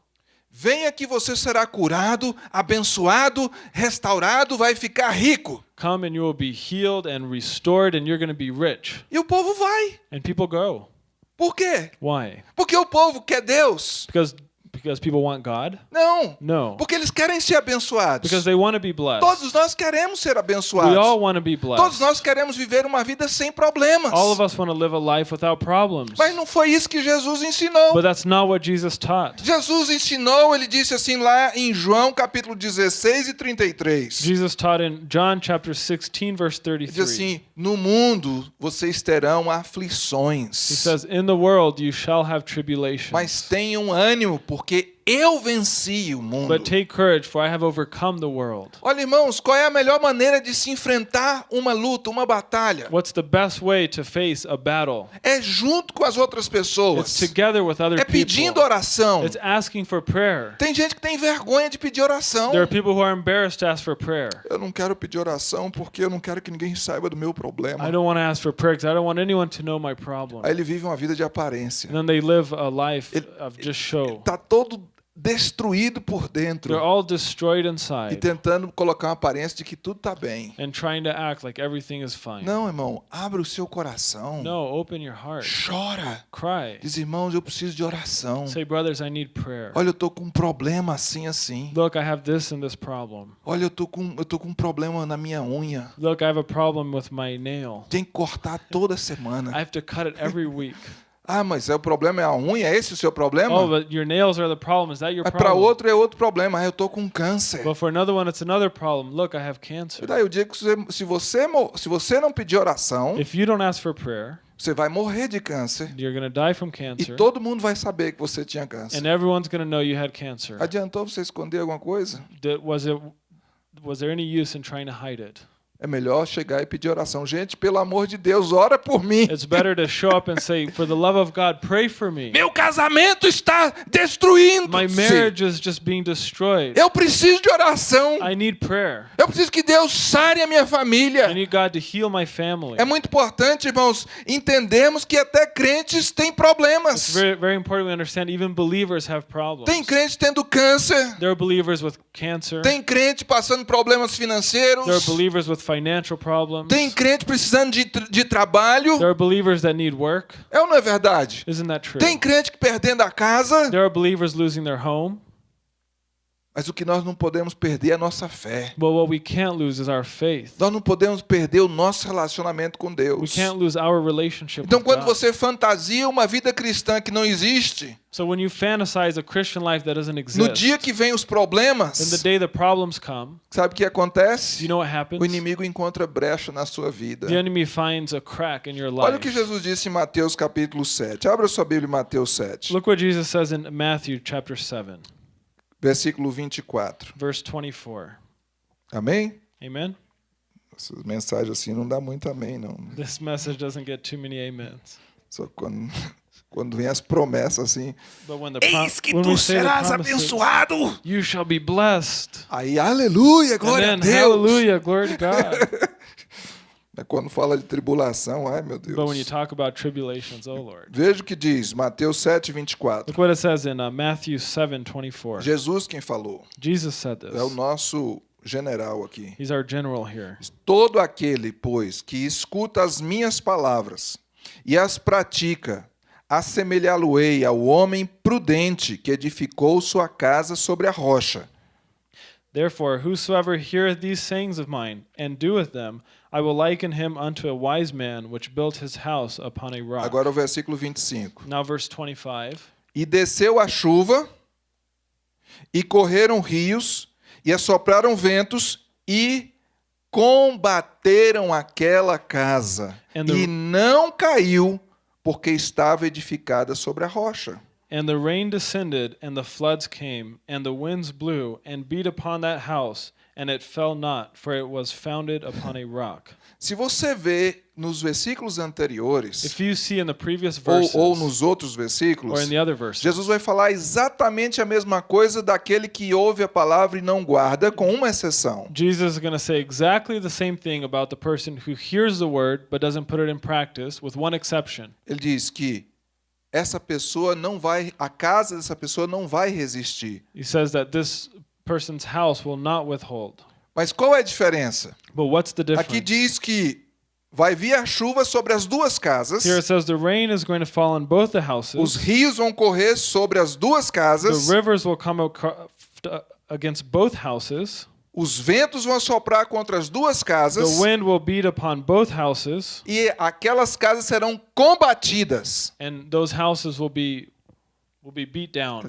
Venha que você será curado, abençoado, restaurado, vai ficar rico. Come and you will be healed and restored, and you're going to be rich. E o povo vai. And people go. Por quê? Why? Porque o povo quer Deus? Because because people want God? Não. No. Porque eles querem ser abençoados. Because they want to be blessed. Todos nós queremos ser We all abençoados. want to be Todos blessed. nós queremos viver uma vida sem problemas. All of us want to live a life without problems. Mas não foi isso que Jesus ensinou. But that's not what Jesus taught. Jesus ensinou, ele disse assim lá em João capítulo 16 e 33. Jesus taught in John chapter 16 verse Ele diz 33. assim: No mundo vocês terão He aflições, says, "In the world you shall have tribulation, mas tenham ânimo, porque pour que eu venci o mundo. but take courage, for I have overcome the world." Olha, irmãos, qual é a melhor maneira de se enfrentar uma luta, uma batalha? What's the best way to face a battle? É junto com as outras It's pessoas. together with other É pedindo people. oração. It's asking for prayer. Tem gente que tem vergonha de pedir oração. There are people who are embarrassed to ask for prayer. Eu não quero pedir oração porque eu não quero que ninguém saiba do meu problema. I don't want to ask for prayer because I don't want anyone to know my problem. Aí ele vive uma vida de aparência. And then they live a life Ele- of just show. Tá todo destruído por dentro They're all destroyed e tentando colocar uma aparência de que tudo tá bem. and trying to act like everything is fine. Não, irmão, abre o seu coração. No, open your heart. Chora. Cry. Diz, irmãos, eu preciso de oração. Say, brothers, I need prayer. Olha, eu tô com um problema assim assim. Look, I have this and this problem. Olha, eu tô com eu tô com um problema na minha unha. Look, I have a problem with my nail. Tem que cortar toda I semana. Ah, mas é o problema é a unha, é esse o seu problema? Oh, but your nails are the problem. Is that your Mas para problem? outro é outro problema. Ah, eu tô com câncer. But for another one, it's another problem. Look, I have E cancer. daí eu digo que se- você se você não pedir oração, If you don't ask for prayer, você vai morrer de câncer. you're to die from E cancer. todo mundo vai saber que você tinha câncer. And everyone's to know you had cancer. Adiantou você esconder alguma coisa? Did, was it was there any use in trying to hide it? É melhor chegar e pedir oração. Gente, pelo amor de Deus, ora por mim. It's better to show up and say, "For the love of God, pray for me. Meu casamento está destruindo. My marriage is just being destroyed. Eu preciso de oração. I need prayer. Eu preciso que Deus sare a minha I família. need God to heal my family." É muito importante, irmãos, entendemos que até crentes têm It's problemas. very very important we understand even believers have problems. Tem crente tendo câncer. There are believers with cancer. Tem crente passando problemas financeiros. There are believers with. Tem crente precisando de, de trabalho. There are believers that need work. É ou não é verdade? Isn't that true? Tem crente que perdendo a casa. There are believers losing their home. Mas o que nós não podemos perder é a nossa fé. But what we can't lose is our faith. Nós não podemos perder o nosso relacionamento com We Deus. can't lose our relationship Então, with quando God. você fantasia uma vida cristã que não existe, So when you fantasize a Christian life that doesn't no exist, dia que vem os then the problemas, day the problems come, sabe o que acontece? you know what happens? O inimigo encontra brecha na sua vida. The enemy finds a crack in your Olha o life. que Jesus disse em Mateus capítulo 7. Abra sua Bíblia em Mateus 7, Look what Jesus says in Matthew chapter 7, versículo 24. verse 24. Amém? Amen? Essas mensagens assim não dá muito amém, não. This message doesn't get too many amens. Só quando, quando vem as promessas assim. Eis que tu serás abençoado. you shall be blessed. Aí, aleluia, glória and a then, Deus. hallelujah, glory to God. Mas quando fala de tribulação, ai meu Deus. but when you talk about tribulations, oh Lord. Veja o que diz, Mateus 7, 24. Look what it says in uh, Matthew 7, 24. Jesus quem falou. Jesus said this. É o nosso general aqui. He's our general here. Todo aquele, pois, que escuta as minhas palavras e as pratica, assemelhá-lo-ei ao homem prudente que edificou sua casa sobre a rocha. Therefore, whosoever heareth these sayings of mine and doeth them, I will liken him unto a wise man which built his house upon a rock. Agora o versículo 25. now, verse 25. E desceu a chuva, e correram rios, e assopraram ventos, e combateram aquela casa. The- E não caiu, porque estava edificada sobre a rocha. And the rain descended, and the floods came, and the winds blew, and beat upon that house, and it fell not, for it was founded upon a rock. Se você vê nos versículos anteriores, If you see in the previous ou, verses, ou nos outros or versículos, in the other verses, Jesus vai falar exatamente a mesma coisa daquele que ouve a palavra e não guarda, com uma exceção. Jesus is going to say exactly the same thing about the person who hears the word but doesn't put it in practice, with one exception. Ele diz que essa pessoa não vai, a casa dessa pessoa não vai resistir. He says that this person's house will not withhold. Mas qual é a diferença? But what's the difference? Aqui diz que vai vir a chuva sobre as duas casas, Here it says the rain is going to fall on both the os houses. rios vão correr sobre as duas casas, The rivers will come against both houses. Os ventos vão soprar contra as duas casas. The wind will beat upon both houses, e aquelas casas serão combatidas. and those houses will be will be beat down,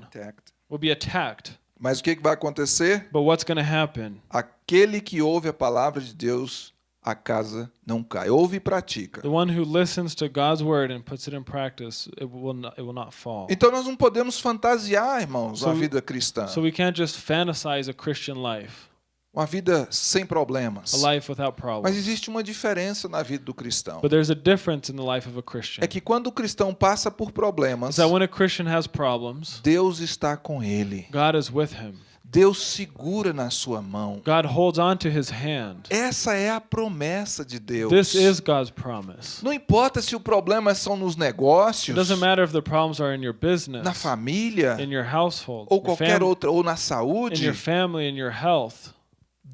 will be attacked. Mas o que que vai acontecer? But what's going to happen? Aquele que ouve a palavra de Deus, a casa não cai. Ouve e pratica. The one who listens to God's word and puts it in practice, it will not, it will not fall. Então nós não podemos fantasiar, irmãos, So- a vida cristã. So we can't just fantasize a Christian life, Uma vida sem problemas. a life without Mas existe uma diferença na vida do cristão. But there's a difference in the life of a Christian. É que quando o cristão passa por problemas, Is that when a Christian has problems, Deus está com ele. God is with him. Deus segura na sua mão. God holds on to his hand. Essa é a promessa de Deus. This is God's promise. Não importa se o problema são nos It negócios, doesn't matter if the problems are in your business, na família, in your household, ou qualquer outra, ou na in saúde, your family, in your health.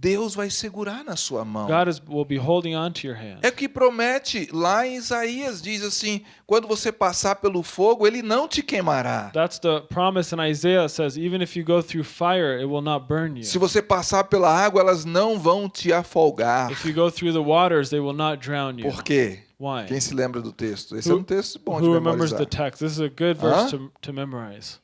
Deus vai segurar na sua mão. God is, will be holding on to your hand. É o que promete lá em Isaías, diz assim: quando você passar pelo fogo, ele não te queimará. That's the promise in Isaiah. Says, even if you go through fire, it will not burn you. Se você passar pela água, elas não vão te afogar. If you go through the waters, they will not drown you. Por quê? Why? Quem se lembra do texto? Esse é Who- um texto bom de Who remembers memorizar. the text? This is a good verse to, to memorize.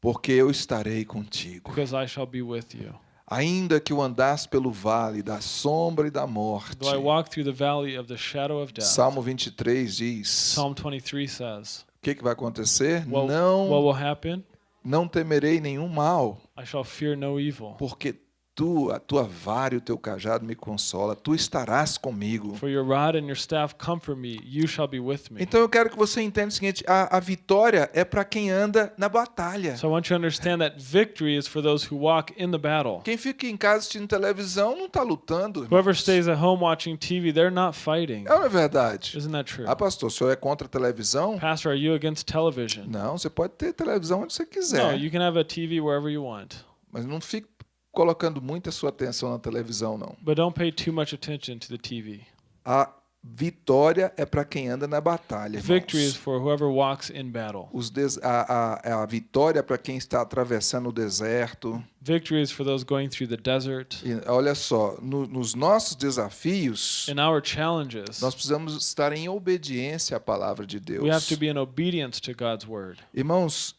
Porque eu estarei contigo. Because I shall be with you. Ainda que eu andasse pelo vale da sombra e da morte. Though I walk through the valley of the shadow of death. Salmo 23 diz: Psalm 23 says, O que, que vai acontecer? what, what Não, will happen? não temerei nenhum mal, I shall fear no evil. porque tu, a tua vara e o teu cajado me consola. Tu estarás comigo. For your rod and your staff comfort me. You shall be with me. Então eu quero que você entenda o seguinte: a, a vitória é para quem anda na batalha. So I want you to understand that victory is for those who walk in the battle. Quem fica em casa assistindo televisão não está lutando. Whoever stays at home watching TV, they're not fighting. É não é verdade? Isn't that true? Ah, pastor, o senhor é contra a televisão? Pastor, are you against television? Não, você pode ter televisão onde você No, quiser. you can have a TV wherever you want. Mas não fique colocando muita sua atenção na televisão, não. But don't pay too much attention to the TV. A vitória é para quem anda na batalha. Victory is for whoever walks in battle. Os des- a, a- a vitória é para quem está atravessando o deserto. Victory is for those going through the desert. E olha só, no- nos nossos desafios, In our challenges, nós precisamos estar em obediência à palavra de Deus. we have to be in obedience to God's word. Irmãos,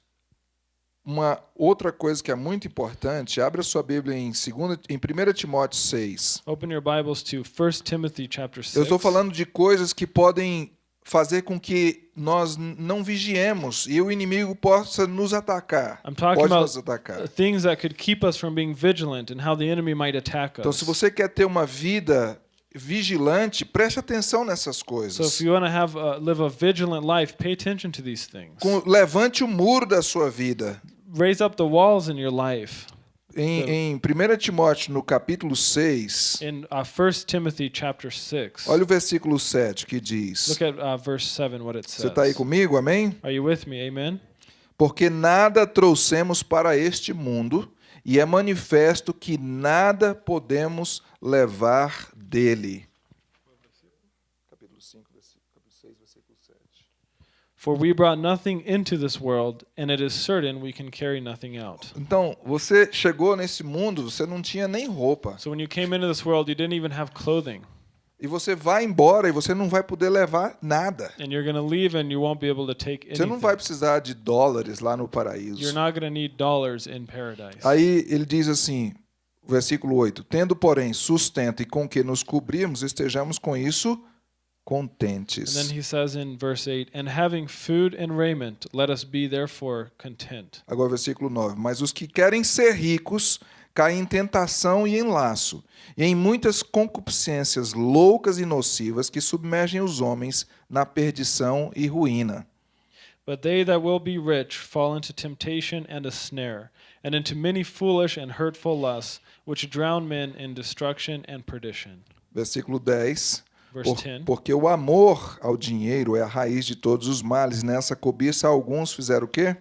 uma outra coisa que é muito importante, abra sua Bíblia em, segunda, em 1 Timóteo 6. Open your Bibles to 1 Timothy chapter 6. Eu estou falando de coisas que podem fazer com que nós não vigiemos e o inimigo possa nos atacar. Pode nos atacar. things that could keep us from being vigilant and how the enemy might attack Então, us. se você quer ter uma vida vigilante, preste atenção nessas coisas. you want to have live a vigilant life, pay attention to these things. Com- levante o muro da sua vida. Raise up the walls in your life. Em, em 1 Timóteo, no capítulo 6, In uh, 1 Timothy chapter 6. olha o versículo 7 que diz. Look at uh, verse 7 what it Você says. está aí comigo? Amém? Are you with me? Amen. Porque nada trouxemos para este mundo, e é manifesto que nada podemos levar dele. Capítulo 5, capítulo 6, versículo 7. For we brought nothing into this world, and it is certain we can carry nothing out. Então, você chegou nesse mundo, você não tinha nem roupa. So when you came into this world, you didn't even have clothing. E você vai embora e você não vai poder levar nada. And you're going to leave and you won't be able to take Você não anything. vai precisar de dólares lá no You're paraíso. not going to need dollars in paradise. Aí ele diz assim, versículo 8: Tendo, porém, sustento e com que nos cobrirmos, estejamos com isso And contentes. then he says in verse 8, And having food and raiment, let us be therefore content. Agora, versículo 9: Mas os que querem ser ricos caem em tentação e em laço, e em muitas concupiscências loucas e nocivas que submergem os homens na perdição e ruína. But they that will be rich fall into temptation and a snare, and into many foolish and hurtful lusts, which drown men in destruction and perdition. Versículo 10. Por- 10. porque o amor ao dinheiro é a raiz de todos os males. Nessa cobiça, alguns fizeram o quê?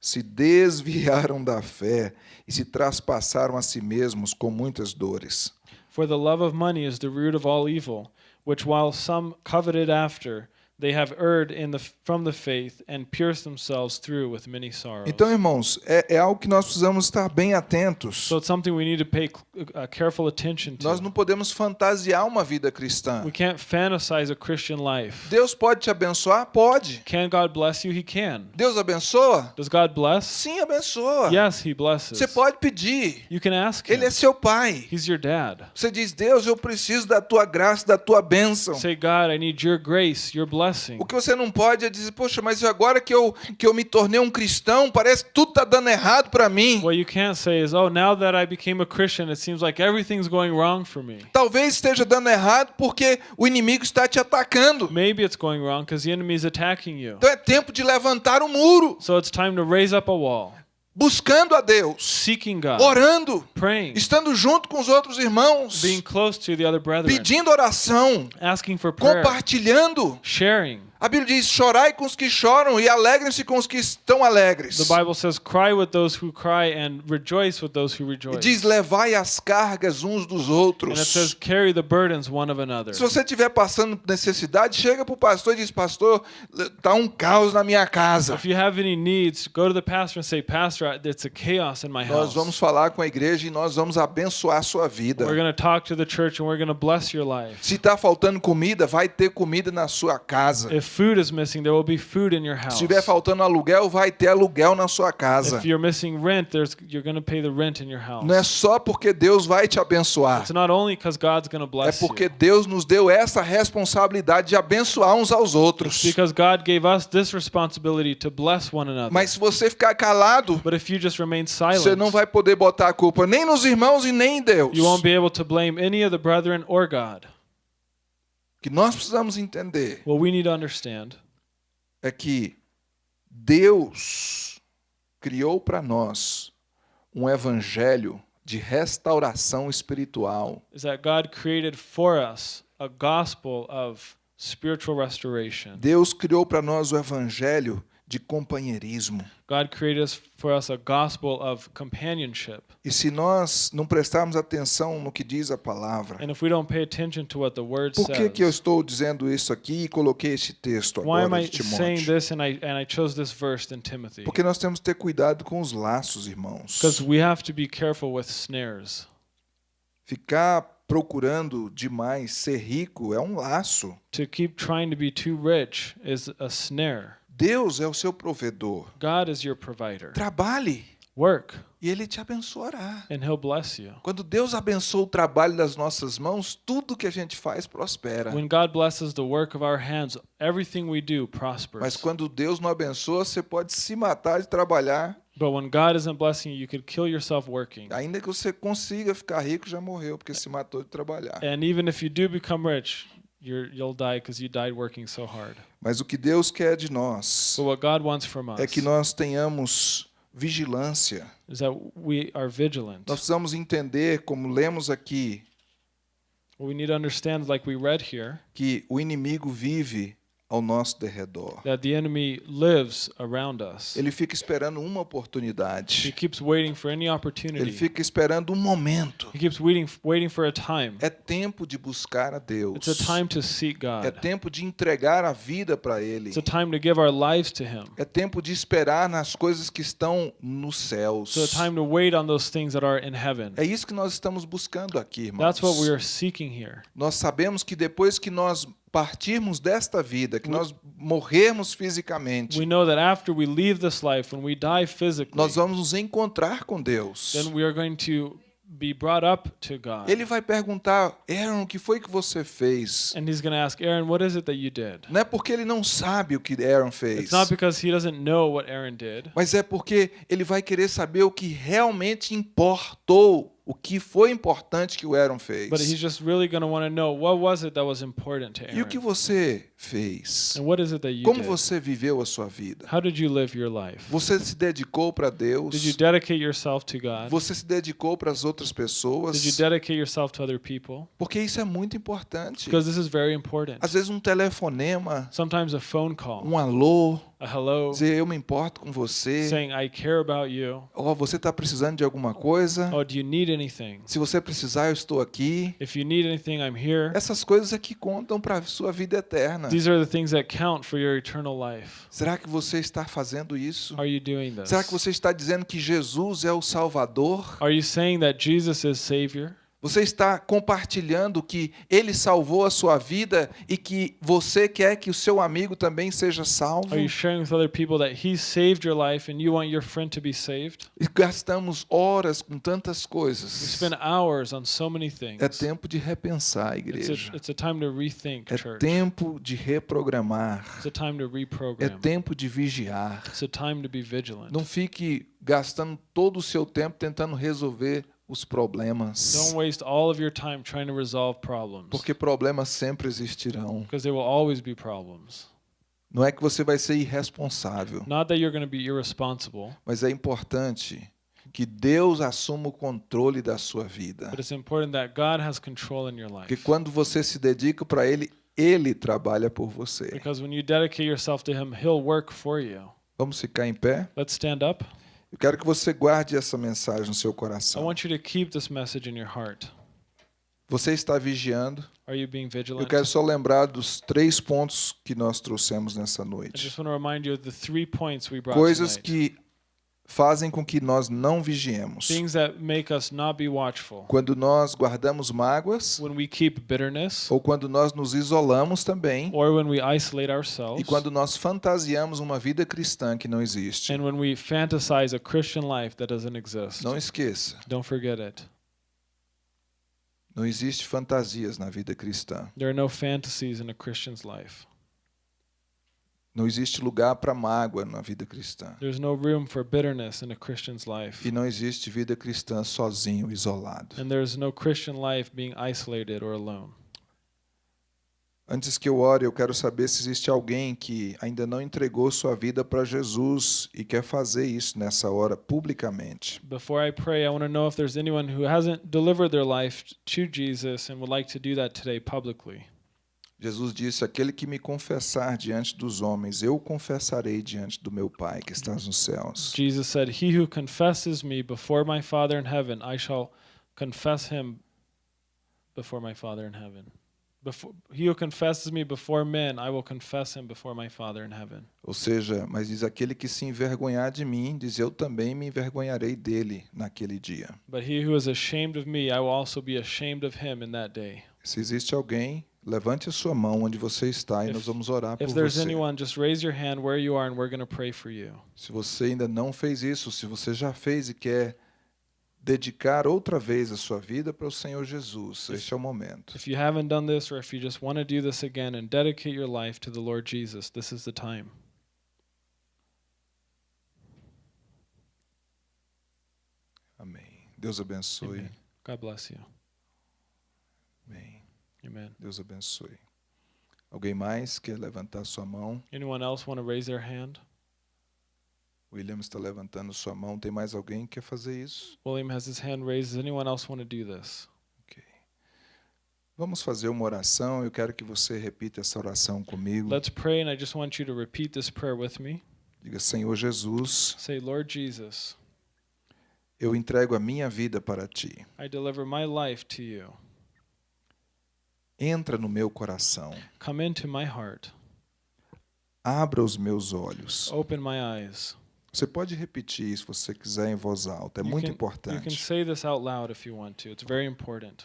Se desviaram da fé e se traspassaram a si mesmos com muitas dores. For the love of money is the root of all evil, which while some coveted after, they have erred in the, from the faith and pierced themselves through with many sorrows. Então, irmãos, é, é algo que nós precisamos estar bem atentos. so it's something we need to pay uh, careful attention to. Nós não podemos fantasiar uma vida cristã. we can't fantasize a Christian life. Deus pode te abençoar? Pode. Can God bless you? He can. Deus abençoa? Does God bless? Sim, abençoa. Yes, He blesses. Você pode pedir. You can ask Him. Ele é seu pai. He's your dad. Você diz, Deus, eu preciso da tua graça, da tua bênção. Say, God, I need your grace, your blessing. O que você não pode é dizer, poxa, mas agora que eu, que eu me tornei um cristão, parece que tudo está dando errado para mim. What you can't say is, oh, now that I became a Christian, it seems like everything's going wrong for me. Talvez esteja dando errado porque o inimigo está te atacando. Maybe it's going wrong because the enemy is attacking you. Então é tempo de levantar o muro, So it's time to raise up a wall, buscando a Deus, seeking God, orando, praying, estando junto com os outros irmãos, being close to the other brethren, pedindo oração, asking for prayer, compartilhando. sharing. A Bíblia diz: chorai com os que choram e alegrem-se com os que estão alegres. The Bible says, cry with those who cry and rejoice with those who E rejoice. diz: levai as cargas uns dos And it outros. says, carry the burdens one of another. Se você estiver passando necessidade, chega para o pastor e diz: Pastor, tá um caos na minha casa. If you have any needs, go to the pastor and say, Pastor, it's a chaos in my Nós house. vamos falar com a igreja e nós vamos abençoar a sua vida. We're going to talk to the church and we're going to bless your life. Se está faltando comida, vai ter comida na sua casa. If food is missing, there will be food in your house. Se estiver faltando aluguel, vai ter aluguel na sua casa. If you're missing rent, there's you're going to pay the rent in your house. Não é só porque Deus vai te abençoar. It's not only because God's going to É bless porque you. Deus nos deu essa responsabilidade de abençoar uns aos outros. Because God gave us this responsibility to bless one another. Mas se você ficar calado, but if you just remain você silent, não vai poder botar a culpa nem nos irmãos e nem em Deus. you won't be able to blame any of the brethren or God. Que nós precisamos entender What we need to understand é que Deus criou para nós um evangelho de restauração espiritual. is that God created for us a gospel of spiritual restoration. Deus criou para nós o evangelho de companheirismo. God created us for us a gospel of companionship. E se nós não prestarmos atenção no que diz a palavra, And if we don't pay attention to what the word por que, que eu says, estou dizendo isso aqui e coloquei esse texto why am agora I de saying this and I and I chose this verse in Timothy? Porque nós temos que ter cuidado com os laços, irmãos. Because we have to be careful with snares. Ficar procurando demais ser rico é um laço. To keep trying to be too rich is a snare. Deus é o seu provedor. God is your provider. Trabalhe Work e ele te abençoará. and he'll bless you. Quando Deus abençoa o trabalho das nossas mãos, tudo que a gente faz prospera. When God blesses the work of our hands, everything we do Mas prospers. quando Deus não abençoa, você pode se matar de trabalhar. But when God isn't blessing you, you could kill yourself working. Ainda que você consiga ficar rico, já morreu, porque se matou de trabalhar. And even if you do become rich, you're, you'll die because you died working so hard. Mas o que Deus quer de nós But what God wants from us é que nós tenhamos vigilância. is that we are vigilant. Nós precisamos entender, como lemos aqui, What we need to understand, like we read here, que o inimigo vive ao nosso derredor. that the enemy lives around us. Ele fica esperando uma He oportunidade. keeps waiting for any Ele opportunity. fica esperando um momento. He keeps waiting, waiting for a time. É tempo de buscar a Deus. It's a time to seek É God. tempo de entregar a vida para Ele. It's a time to give our lives to Him. É tempo de esperar nas coisas que estão nos céus. It's a time to wait on those things that are in heaven. É isso que nós estamos buscando aqui, irmãos. That's what we are seeking here. Nós sabemos que depois que nós partirmos desta vida, que nós morrermos fisicamente, We know that after we leave this life, when we die physically, nós vamos nos encontrar com Deus. then we are going to be brought up to God. Ele vai perguntar, Aaron, o que foi que você fez? And He's going to ask, Aaron, what is it that you did? Não é porque ele não sabe o que Aaron fez, It's not because He doesn't know what Aaron did, mas é porque ele vai querer saber o que realmente importou, o que foi importante que o Aaron fez. but He's just really going to want to know what was it that was important to E o que Aaron? você fez? And what is it that you Como did? você viveu a sua vida? How did you live your life? Você se dedicou para Deus? Did you dedicate yourself to God? Você se dedicou para as outras pessoas? Did you dedicate yourself to other people? Porque isso é muito importante. Because this is very important. Às vezes um telefonema, Sometimes a phone call, um alô, hello, dizer eu me importo com você. saying, I care about you. Ó, você está precisando de alguma coisa? Oh, do you need anything? Se você precisar, eu estou aqui. If you need anything, I'm here. Essas coisas é que contam para a sua vida eterna. These are the things that count for your eternal life. Será que você está fazendo isso? Are you doing this? Será que você está dizendo que Jesus é o Salvador? Are you saying that Jesus is Savior? Você está compartilhando que ele salvou a sua vida e que você quer que o seu amigo também seja salvo? Are you sharing with other people that He saved your life and you want your friend to be saved? E gastamos horas com tantas We coisas. spend hours on so many things. É tempo de repensar, It's igreja. a, it's a time to rethink, É church. tempo de reprogramar. It's a time to É reprogram. tempo de vigiar. It's a time to be vigilant. Não fique gastando todo o seu tempo tentando resolver os problemas. Don't waste all of your time trying to resolve problems. Porque problemas sempre existirão. Because there will always be problems. Não é que você vai ser irresponsável, Not that you're going to be irresponsible, mas é importante que Deus assuma o controle da sua vida. but it's important that God has control in your life. quando você se dedica para Ele, Ele trabalha por você. Because when you dedicate yourself to Him, He'll work for you. Vamos ficar em pé? Let's stand up. Eu quero que você guarde essa mensagem no seu I coração. want you to keep this message in your heart. Você está vigiando. Are you being Eu vigilant? quero só lembrar dos três pontos que nós trouxemos nessa I noite. just want to remind you of the three points we brought Coisas tonight. que fazem com que nós não vigiemos. Things that make us not be watchful. Quando nós guardamos mágoas, When we keep bitterness, ou quando nós nos isolamos também, or when we isolate e ourselves, quando nós fantasiamos uma vida cristã que não existe. and when we fantasize a Christian life that doesn't exist. Não esqueça, Don't forget it. não existe fantasias na vida cristã. There are no fantasies in a Christian's life. Não existe lugar para mágoa na vida cristã. There's no room for bitterness in a Christian's life. E não existe vida cristã sozinho, isolado. And there's no Christian life being isolated or alone. Antes que eu ore, eu quero saber se existe alguém que ainda não entregou sua vida para Jesus e quer fazer isso nessa hora publicamente. Before I pray, I want to know if there's anyone who hasn't delivered their life to Jesus and would like to do that today publicly. Jesus disse: Aquele que me confessar diante dos homens, eu confessarei diante do meu Pai que estás nos céus. Jesus said, He who confesses me before my Father in heaven, I shall confess him before my Father in heaven. Before, he who confesses me before men, I will confess him before my Father in heaven. Ou seja, mas diz aquele que se envergonhar de mim, diz eu também me envergonharei dele naquele dia. But he who is ashamed of me, I will also be ashamed of him in that day. Se existe alguém, levante a sua mão onde você está e If- nós vamos orar por If você. anyone, just raise your hand where you are and we're going to pray for you. Se você ainda não fez isso, se você já fez e quer dedicar outra vez a sua vida para o Senhor Jesus, este é o momento. If you haven't done this or if you just want to do this again and dedicate your life to the Lord Jesus, this is the time. Amém. Deus abençoe. Amen. God bless you. Amém. Amen. Deus abençoe. Alguém mais quer levantar sua mão? Anyone else want to raise their hand? William está levantando sua mão. Tem mais alguém que quer fazer isso? William has his hand raised. Does anyone else want to do this? Ok. Vamos fazer uma oração. Eu quero que você repita essa oração comigo. Let's pray, and I just want you to repeat this prayer with me. Diga, Senhor Jesus, Say, Lord Jesus, eu entrego a minha vida para ti. I deliver my life to you. Entra no meu coração. Come into my heart. Abra os meus olhos. Open my eyes. Você pode repetir isso se você quiser em voz alta. É You muito can- You can importante. say this out loud if you want to. It's very important.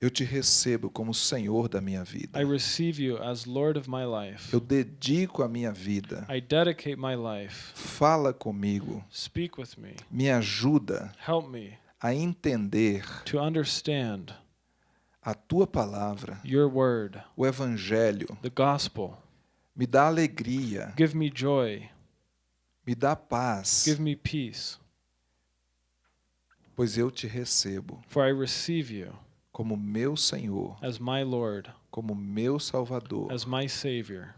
Eu te recebo como Senhor da minha vida. I receive you as Lord of my life. Eu dedico a minha vida. I dedicate my life. Fala comigo. Speak with me. Me ajuda Help me a entender to understand a tua palavra, your word, o evangelho. the gospel. Me dá alegria, Give me joy. me dá paz, Give me peace. pois eu te recebo For I receive you como meu Senhor, as my Lord, como meu Salvador, as my Savior.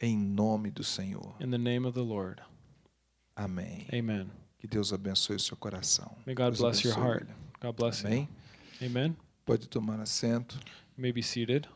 em nome do Senhor. In the name of the Lord. Amém. Amen. Que Deus abençoe o seu coração. May God Deus bless your heart. God bless you. Amém? Amen. Pode tomar assento. May be seated.